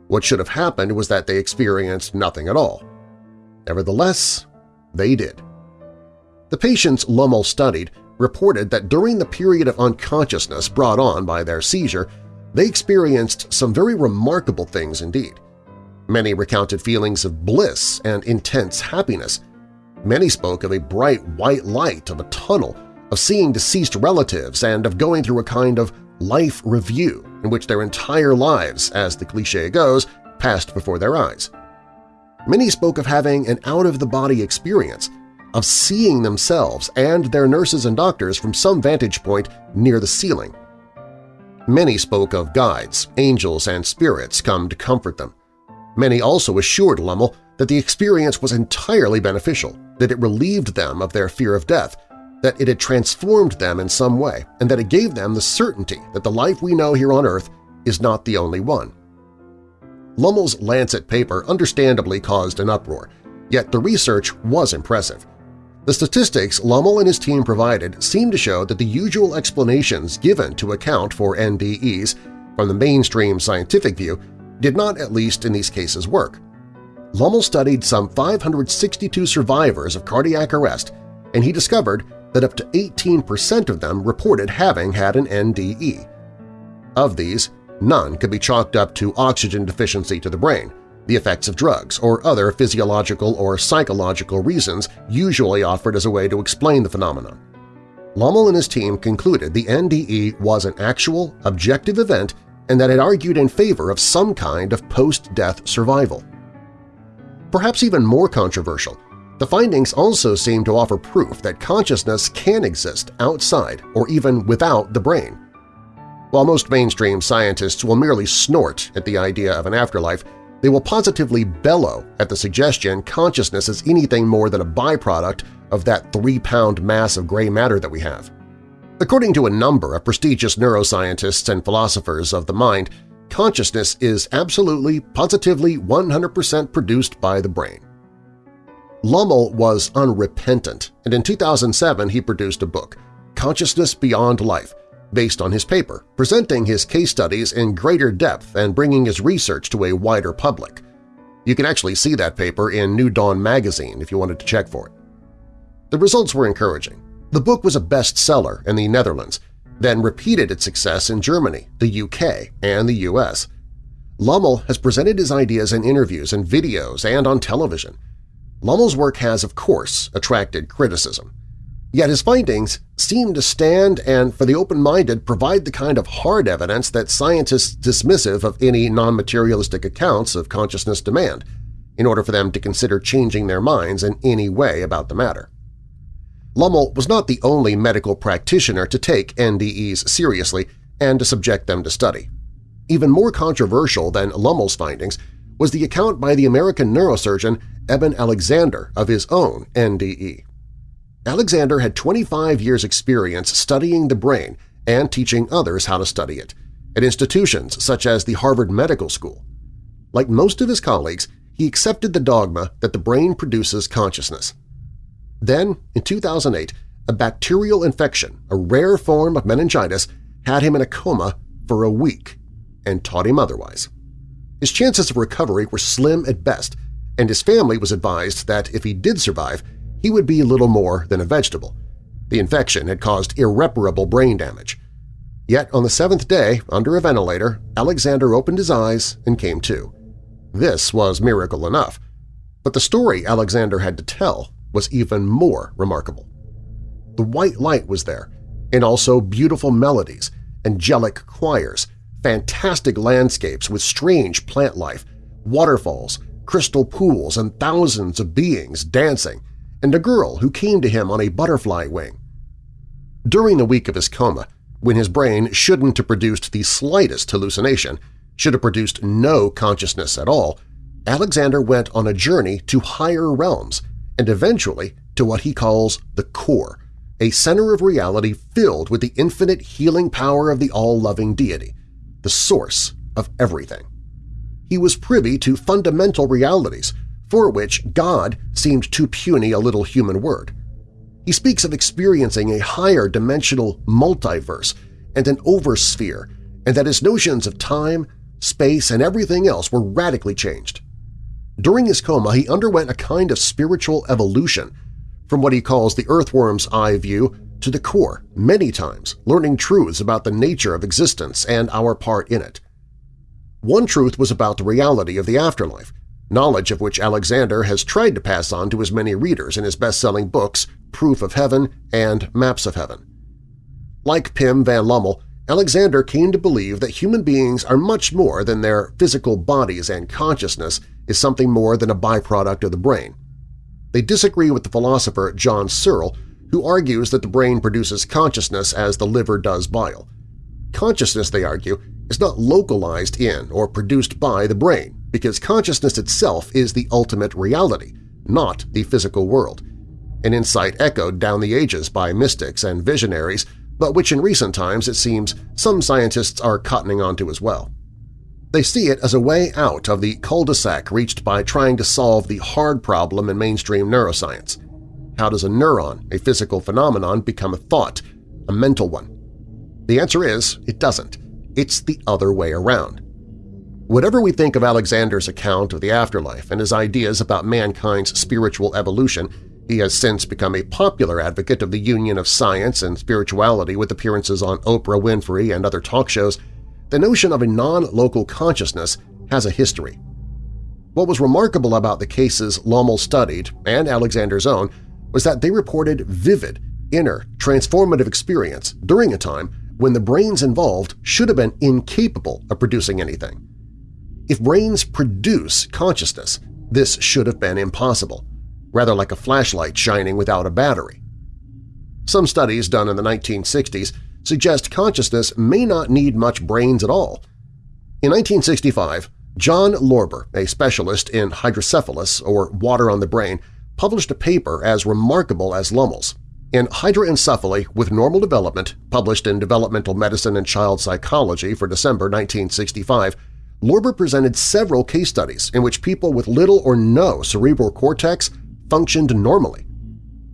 What should have happened was that they experienced nothing at all. Nevertheless, they did. The patients Lommel studied reported that during the period of unconsciousness brought on by their seizure, they experienced some very remarkable things indeed. Many recounted feelings of bliss and intense happiness. Many spoke of a bright white light of a tunnel of seeing deceased relatives and of going through a kind of life review in which their entire lives, as the cliché goes, passed before their eyes. Many spoke of having an out-of-the-body experience, of seeing themselves and their nurses and doctors from some vantage point near the ceiling. Many spoke of guides, angels, and spirits come to comfort them. Many also assured Lommel that the experience was entirely beneficial, that it relieved them of their fear of death, that it had transformed them in some way and that it gave them the certainty that the life we know here on Earth is not the only one. Lommel's Lancet paper understandably caused an uproar, yet the research was impressive. The statistics Lommel and his team provided seemed to show that the usual explanations given to account for NDEs from the mainstream scientific view did not, at least in these cases, work. Lommel studied some 562 survivors of cardiac arrest, and he discovered that up to 18% of them reported having had an NDE. Of these, none could be chalked up to oxygen deficiency to the brain, the effects of drugs, or other physiological or psychological reasons usually offered as a way to explain the phenomenon. Lommel and his team concluded the NDE was an actual, objective event and that it argued in favor of some kind of post-death survival. Perhaps even more controversial, the findings also seem to offer proof that consciousness can exist outside or even without the brain. While most mainstream scientists will merely snort at the idea of an afterlife, they will positively bellow at the suggestion consciousness is anything more than a byproduct of that three-pound mass of gray matter that we have. According to a number of prestigious neuroscientists and philosophers of the mind, consciousness is absolutely, positively 100% produced by the brain. Lommel was unrepentant, and in 2007 he produced a book, Consciousness Beyond Life, based on his paper, presenting his case studies in greater depth and bringing his research to a wider public. You can actually see that paper in New Dawn magazine if you wanted to check for it. The results were encouraging. The book was a bestseller in the Netherlands, then repeated its success in Germany, the UK, and the US. Lommel has presented his ideas in interviews and videos and on television. Lommel's work has, of course, attracted criticism. Yet his findings seem to stand and, for the open-minded, provide the kind of hard evidence that scientists dismissive of any non-materialistic accounts of consciousness demand, in order for them to consider changing their minds in any way about the matter. Lommel was not the only medical practitioner to take NDEs seriously and to subject them to study. Even more controversial than Lommel's findings was the account by the American neurosurgeon Eben Alexander of his own NDE. Alexander had 25 years' experience studying the brain and teaching others how to study it, at institutions such as the Harvard Medical School. Like most of his colleagues, he accepted the dogma that the brain produces consciousness. Then, in 2008, a bacterial infection, a rare form of meningitis, had him in a coma for a week and taught him otherwise. His chances of recovery were slim at best, and his family was advised that if he did survive, he would be little more than a vegetable. The infection had caused irreparable brain damage. Yet on the seventh day, under a ventilator, Alexander opened his eyes and came to. This was miracle enough. But the story Alexander had to tell was even more remarkable. The white light was there, and also beautiful melodies, angelic choirs, fantastic landscapes with strange plant life, waterfalls, crystal pools, and thousands of beings dancing, and a girl who came to him on a butterfly wing. During the week of his coma, when his brain shouldn't have produced the slightest hallucination, should have produced no consciousness at all, Alexander went on a journey to higher realms and eventually to what he calls the core, a center of reality filled with the infinite healing power of the all-loving deity, the source of everything. He was privy to fundamental realities for which God seemed too puny a little human word. He speaks of experiencing a higher dimensional multiverse and an oversphere, and that his notions of time, space, and everything else were radically changed. During his coma, he underwent a kind of spiritual evolution from what he calls the earthworm's eye view to the core many times, learning truths about the nature of existence and our part in it. One truth was about the reality of the afterlife, knowledge of which Alexander has tried to pass on to his many readers in his best-selling books Proof of Heaven and Maps of Heaven. Like Pim van Lommel, Alexander came to believe that human beings are much more than their physical bodies and consciousness is something more than a byproduct of the brain. They disagree with the philosopher John Searle, who argues that the brain produces consciousness as the liver does bile. Consciousness, they argue, is not localized in or produced by the brain because consciousness itself is the ultimate reality, not the physical world, an insight echoed down the ages by mystics and visionaries but which in recent times it seems some scientists are cottoning onto as well. They see it as a way out of the cul-de-sac reached by trying to solve the hard problem in mainstream neuroscience. How does a neuron, a physical phenomenon, become a thought, a mental one? The answer is it doesn't. It's the other way around. Whatever we think of Alexander's account of the afterlife and his ideas about mankind's spiritual evolution, he has since become a popular advocate of the union of science and spirituality with appearances on Oprah Winfrey and other talk shows, the notion of a non-local consciousness has a history. What was remarkable about the cases Lommel studied, and Alexander's own, was that they reported vivid, inner, transformative experience during a time when the brains involved should have been incapable of producing anything. If brains produce consciousness, this should have been impossible, rather like a flashlight shining without a battery. Some studies done in the 1960s suggest consciousness may not need much brains at all. In 1965, John Lorber, a specialist in hydrocephalus or water on the brain, published a paper as remarkable as Lommel's. In Hydroencephaly with Normal Development, published in Developmental Medicine and Child Psychology for December 1965, Lorber presented several case studies in which people with little or no cerebral cortex functioned normally.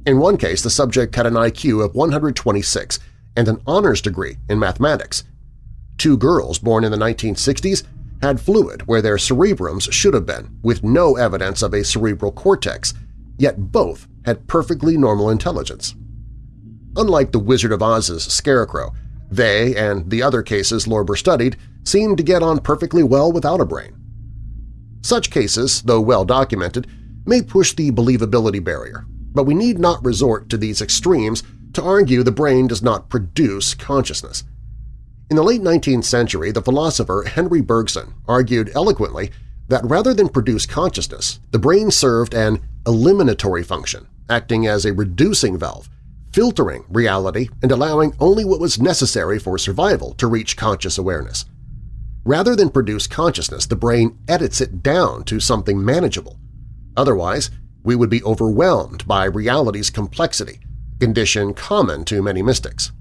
In one case, the subject had an IQ of 126 and an honors degree in mathematics. Two girls born in the 1960s had fluid where their cerebrums should have been, with no evidence of a cerebral cortex, yet both had perfectly normal intelligence. Unlike the Wizard of Oz's scarecrow, they and the other cases Lorber studied seemed to get on perfectly well without a brain. Such cases, though well documented, may push the believability barrier, but we need not resort to these extremes to argue the brain does not produce consciousness. In the late 19th century, the philosopher Henry Bergson argued eloquently that rather than produce consciousness, the brain served an eliminatory function, acting as a reducing valve, filtering reality and allowing only what was necessary for survival to reach conscious awareness. Rather than produce consciousness, the brain edits it down to something manageable. Otherwise, we would be overwhelmed by reality's complexity condition common to many mystics.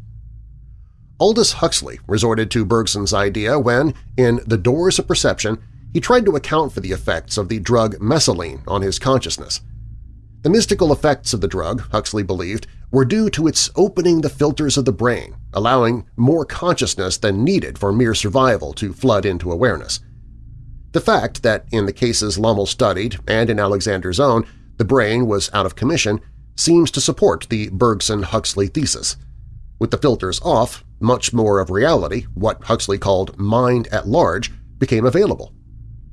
Aldous Huxley resorted to Bergson's idea when, in The Doors of Perception, he tried to account for the effects of the drug mescaline on his consciousness. The mystical effects of the drug, Huxley believed, were due to its opening the filters of the brain, allowing more consciousness than needed for mere survival to flood into awareness. The fact that in the cases Lommel studied and in Alexander's own, the brain was out of commission seems to support the Bergson-Huxley thesis. With the filters off, much more of reality, what Huxley called mind at large, became available.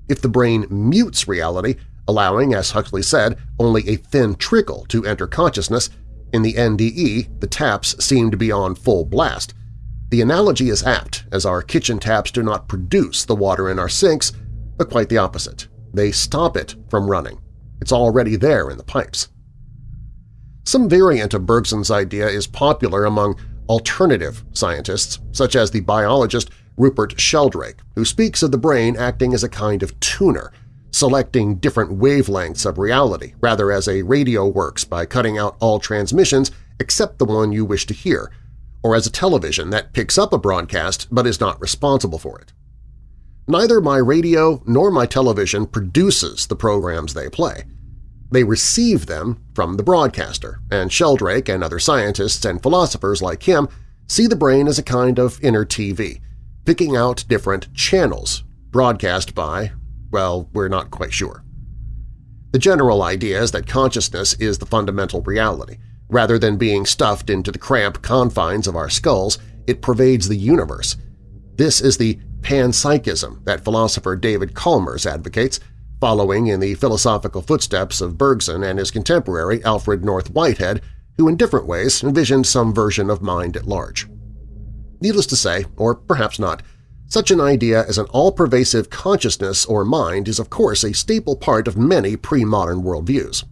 If the brain mutes reality, allowing, as Huxley said, only a thin trickle to enter consciousness, in the NDE the taps seem to be on full blast. The analogy is apt, as our kitchen taps do not produce the water in our sinks, but quite the opposite. They stop it from running. It's already there in the pipes. Some variant of Bergson's idea is popular among alternative scientists, such as the biologist Rupert Sheldrake, who speaks of the brain acting as a kind of tuner, selecting different wavelengths of reality, rather as a radio works by cutting out all transmissions except the one you wish to hear, or as a television that picks up a broadcast but is not responsible for it. Neither my radio nor my television produces the programs they play. They receive them from the broadcaster, and Sheldrake and other scientists and philosophers like him see the brain as a kind of inner TV, picking out different channels, broadcast by, well, we're not quite sure. The general idea is that consciousness is the fundamental reality. Rather than being stuffed into the cramped confines of our skulls, it pervades the universe. This is the panpsychism that philosopher David Chalmers advocates, following in the philosophical footsteps of Bergson and his contemporary Alfred North Whitehead, who in different ways envisioned some version of mind at large. Needless to say, or perhaps not, such an idea as an all-pervasive consciousness or mind is of course a staple part of many pre-modern worldviews.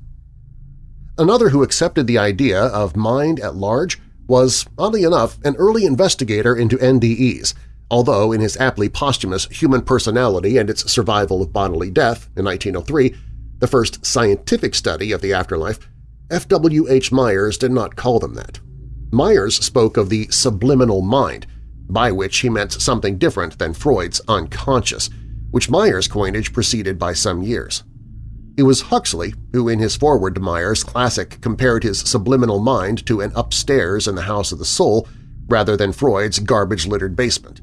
Another who accepted the idea of mind at large was, oddly enough, an early investigator into NDEs – although in his aptly posthumous Human Personality and its Survival of Bodily Death in 1903, the first scientific study of the afterlife, F. W. H. Myers did not call them that. Myers spoke of the subliminal mind, by which he meant something different than Freud's unconscious, which Myers' coinage preceded by some years. It was Huxley who in his foreword to Myers' classic compared his subliminal mind to an upstairs in the house of the soul rather than Freud's garbage-littered basement.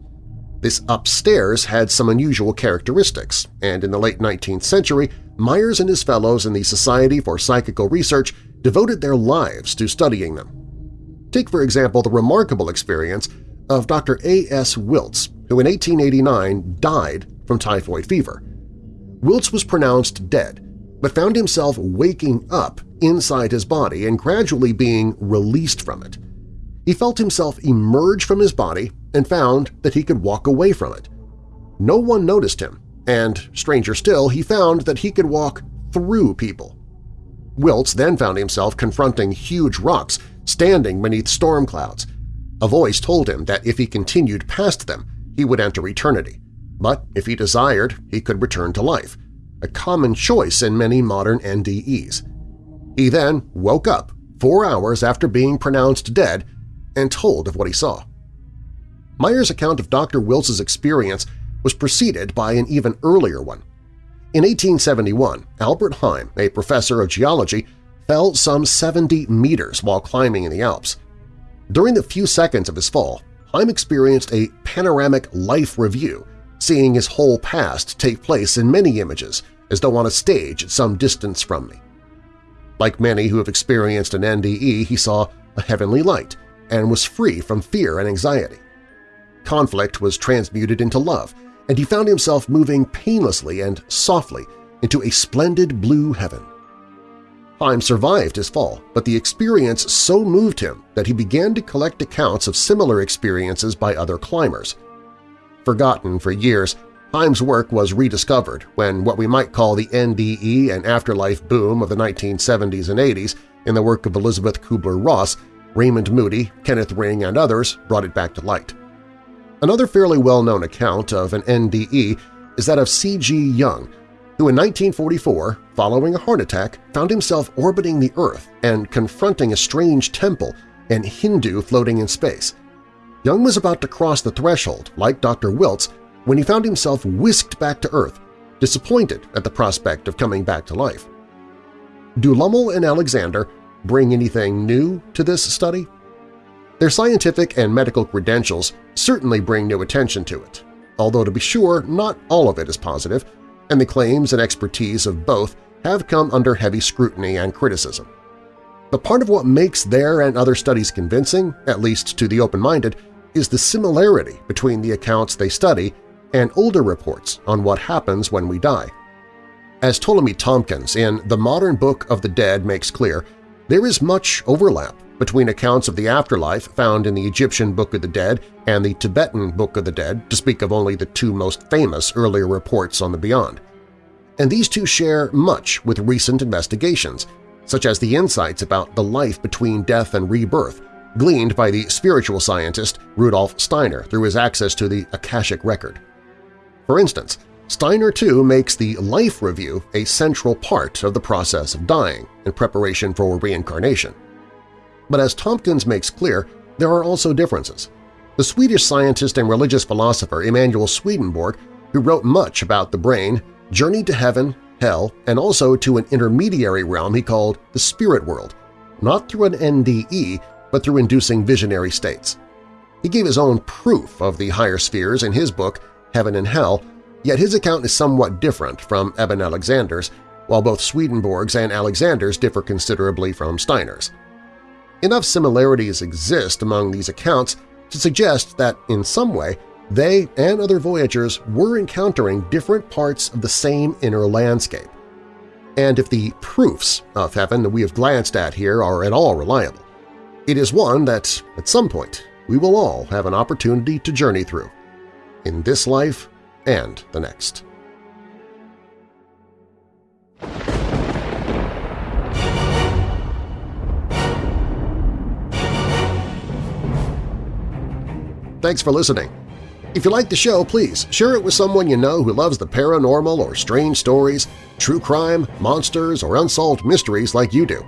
This upstairs had some unusual characteristics, and in the late 19th century, Myers and his fellows in the Society for Psychical Research devoted their lives to studying them. Take, for example, the remarkable experience of Dr. A.S. Wilts, who in 1889 died from typhoid fever. Wilts was pronounced dead, but found himself waking up inside his body and gradually being released from it. He felt himself emerge from his body and found that he could walk away from it. No one noticed him, and, stranger still, he found that he could walk through people. Wiltz then found himself confronting huge rocks standing beneath storm clouds. A voice told him that if he continued past them, he would enter eternity, but if he desired, he could return to life, a common choice in many modern NDEs. He then woke up four hours after being pronounced dead and told of what he saw. Myers' account of Dr. Wiltz's experience was preceded by an even earlier one. In 1871, Albert Heim, a professor of geology, fell some 70 meters while climbing in the Alps. During the few seconds of his fall, Heim experienced a panoramic life review, seeing his whole past take place in many images, as though on a stage at some distance from me. Like many who have experienced an NDE, he saw a heavenly light and was free from fear and anxiety. Conflict was transmuted into love, and he found himself moving painlessly and softly into a splendid blue heaven. Heim survived his fall, but the experience so moved him that he began to collect accounts of similar experiences by other climbers. Forgotten for years, Heim's work was rediscovered when what we might call the NDE and afterlife boom of the 1970s and 80s in the work of Elizabeth Kubler-Ross, Raymond Moody, Kenneth Ring, and others brought it back to light. Another fairly well-known account of an NDE is that of C.G. Jung, who in 1944, following a heart attack, found himself orbiting the Earth and confronting a strange temple and Hindu floating in space. Jung was about to cross the threshold, like Dr. Wiltz, when he found himself whisked back to Earth, disappointed at the prospect of coming back to life. Do Lommel and Alexander bring anything new to this study? Their scientific and medical credentials certainly bring new attention to it, although to be sure not all of it is positive, and the claims and expertise of both have come under heavy scrutiny and criticism. But part of what makes their and other studies convincing, at least to the open-minded, is the similarity between the accounts they study and older reports on what happens when we die. As Ptolemy Tompkins in The Modern Book of the Dead makes clear, there is much overlap between accounts of the afterlife found in the Egyptian Book of the Dead and the Tibetan Book of the Dead, to speak of only the two most famous earlier reports on the beyond. And these two share much with recent investigations, such as the insights about the life between death and rebirth, gleaned by the spiritual scientist Rudolf Steiner through his access to the Akashic Record. For instance, Steiner too makes the life review a central part of the process of dying in preparation for reincarnation. But as Tompkins makes clear, there are also differences. The Swedish scientist and religious philosopher Emanuel Swedenborg, who wrote much about the brain, journeyed to heaven, hell, and also to an intermediary realm he called the spirit world, not through an NDE but through inducing visionary states. He gave his own proof of the higher spheres in his book Heaven and Hell, yet his account is somewhat different from Eben Alexander's, while both Swedenborg's and Alexander's differ considerably from Steiner's. Enough similarities exist among these accounts to suggest that, in some way, they and other voyagers were encountering different parts of the same inner landscape. And if the proofs of heaven that we have glanced at here are at all reliable, it is one that, at some point, we will all have an opportunity to journey through, in this life and the next. Thanks for listening. If you like the show, please share it with someone you know who loves the paranormal or strange stories, true crime, monsters, or unsolved mysteries like you do.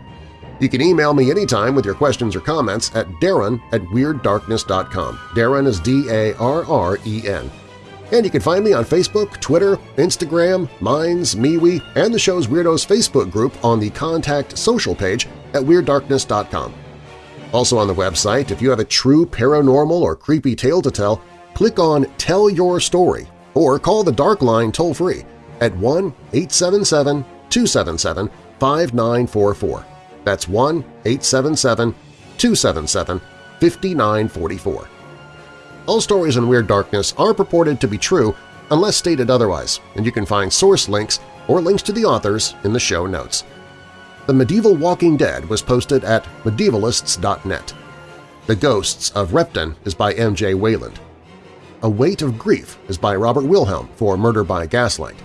You can email me anytime with your questions or comments at darren at WeirdDarkness.com. Darren is D-A-R-R-E-N. And you can find me on Facebook, Twitter, Instagram, Minds, MeWe, and the show's Weirdos Facebook group on the Contact Social page at WeirdDarkness.com. Also on the website, if you have a true paranormal or creepy tale to tell, click on Tell Your Story or call the Dark Line toll-free at 1-877-277-5944. That's 1-877-277-5944. All stories in Weird Darkness are purported to be true unless stated otherwise, and you can find source links or links to the authors in the show notes. The Medieval Walking Dead was posted at medievalists.net. The Ghosts of Repton is by M.J. Wayland. A Weight of Grief is by Robert Wilhelm for Murder by Gaslight.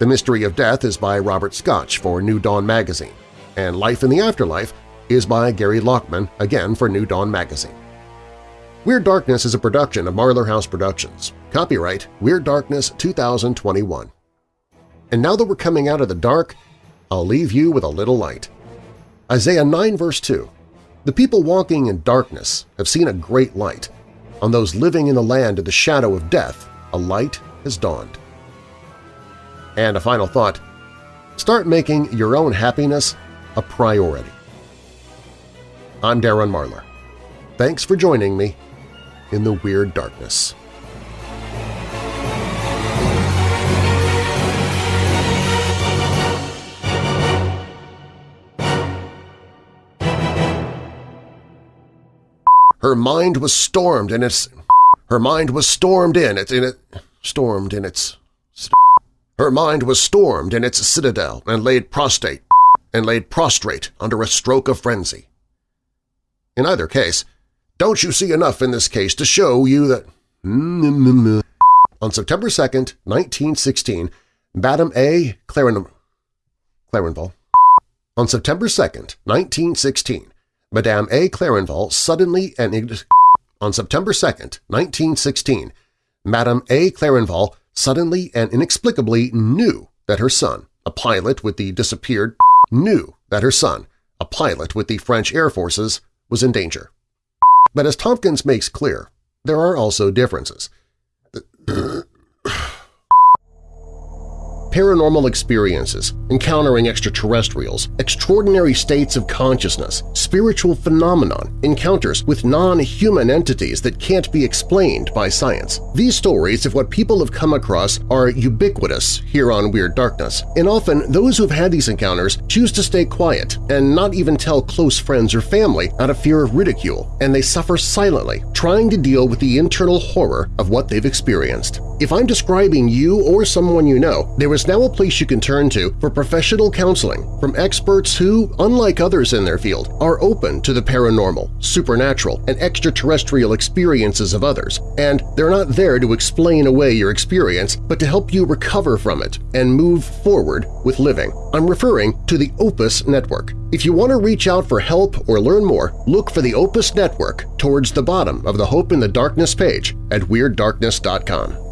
The Mystery of Death is by Robert Schoch for New Dawn magazine, and Life in the Afterlife is by Gary Lachman, again for New Dawn magazine. Weird Darkness is a production of Marlar House Productions. Copyright Weird Darkness 2021. And now that we're coming out of the dark, I'll leave you with a little light. Isaiah 9 verse 2 The people walking in darkness have seen a great light. On those living in the land of the shadow of death, a light has dawned. And a final thought, start making your own happiness a priority. I'm Darren Marlar. Thanks for joining me in the Weird Darkness. Her mind was stormed in its... Her mind was stormed in its... In it, stormed in its... Her mind was stormed in its citadel and laid prostrate and laid prostrate under a stroke of frenzy. In either case, don't you see enough in this case to show you that… On September 2, 1916, Madame A. Claren Clarenval. On September 2, 1916, Madame A. Clarenval suddenly and on September 2, 1916, Madame A. Clarenval suddenly and inexplicably knew that her son, a pilot with the disappeared, knew that her son, a pilot with the French Air Forces, was in danger. But as Tompkins makes clear, there are also differences. Paranormal experiences, encountering extraterrestrials, extraordinary states of consciousness, spiritual phenomenon, encounters with non-human entities that can't be explained by science. These stories of what people have come across are ubiquitous here on Weird Darkness, and often those who've had these encounters choose to stay quiet and not even tell close friends or family out of fear of ridicule, and they suffer silently, trying to deal with the internal horror of what they've experienced. If I'm describing you or someone you know, there is now a place you can turn to for professional counseling from experts who, unlike others in their field, are open to the paranormal, supernatural, and extraterrestrial experiences of others, and they're not there to explain away your experience but to help you recover from it and move forward with living. I'm referring to the Opus Network. If you want to reach out for help or learn more, look for the Opus Network towards the bottom of the Hope in the Darkness page at WeirdDarkness.com.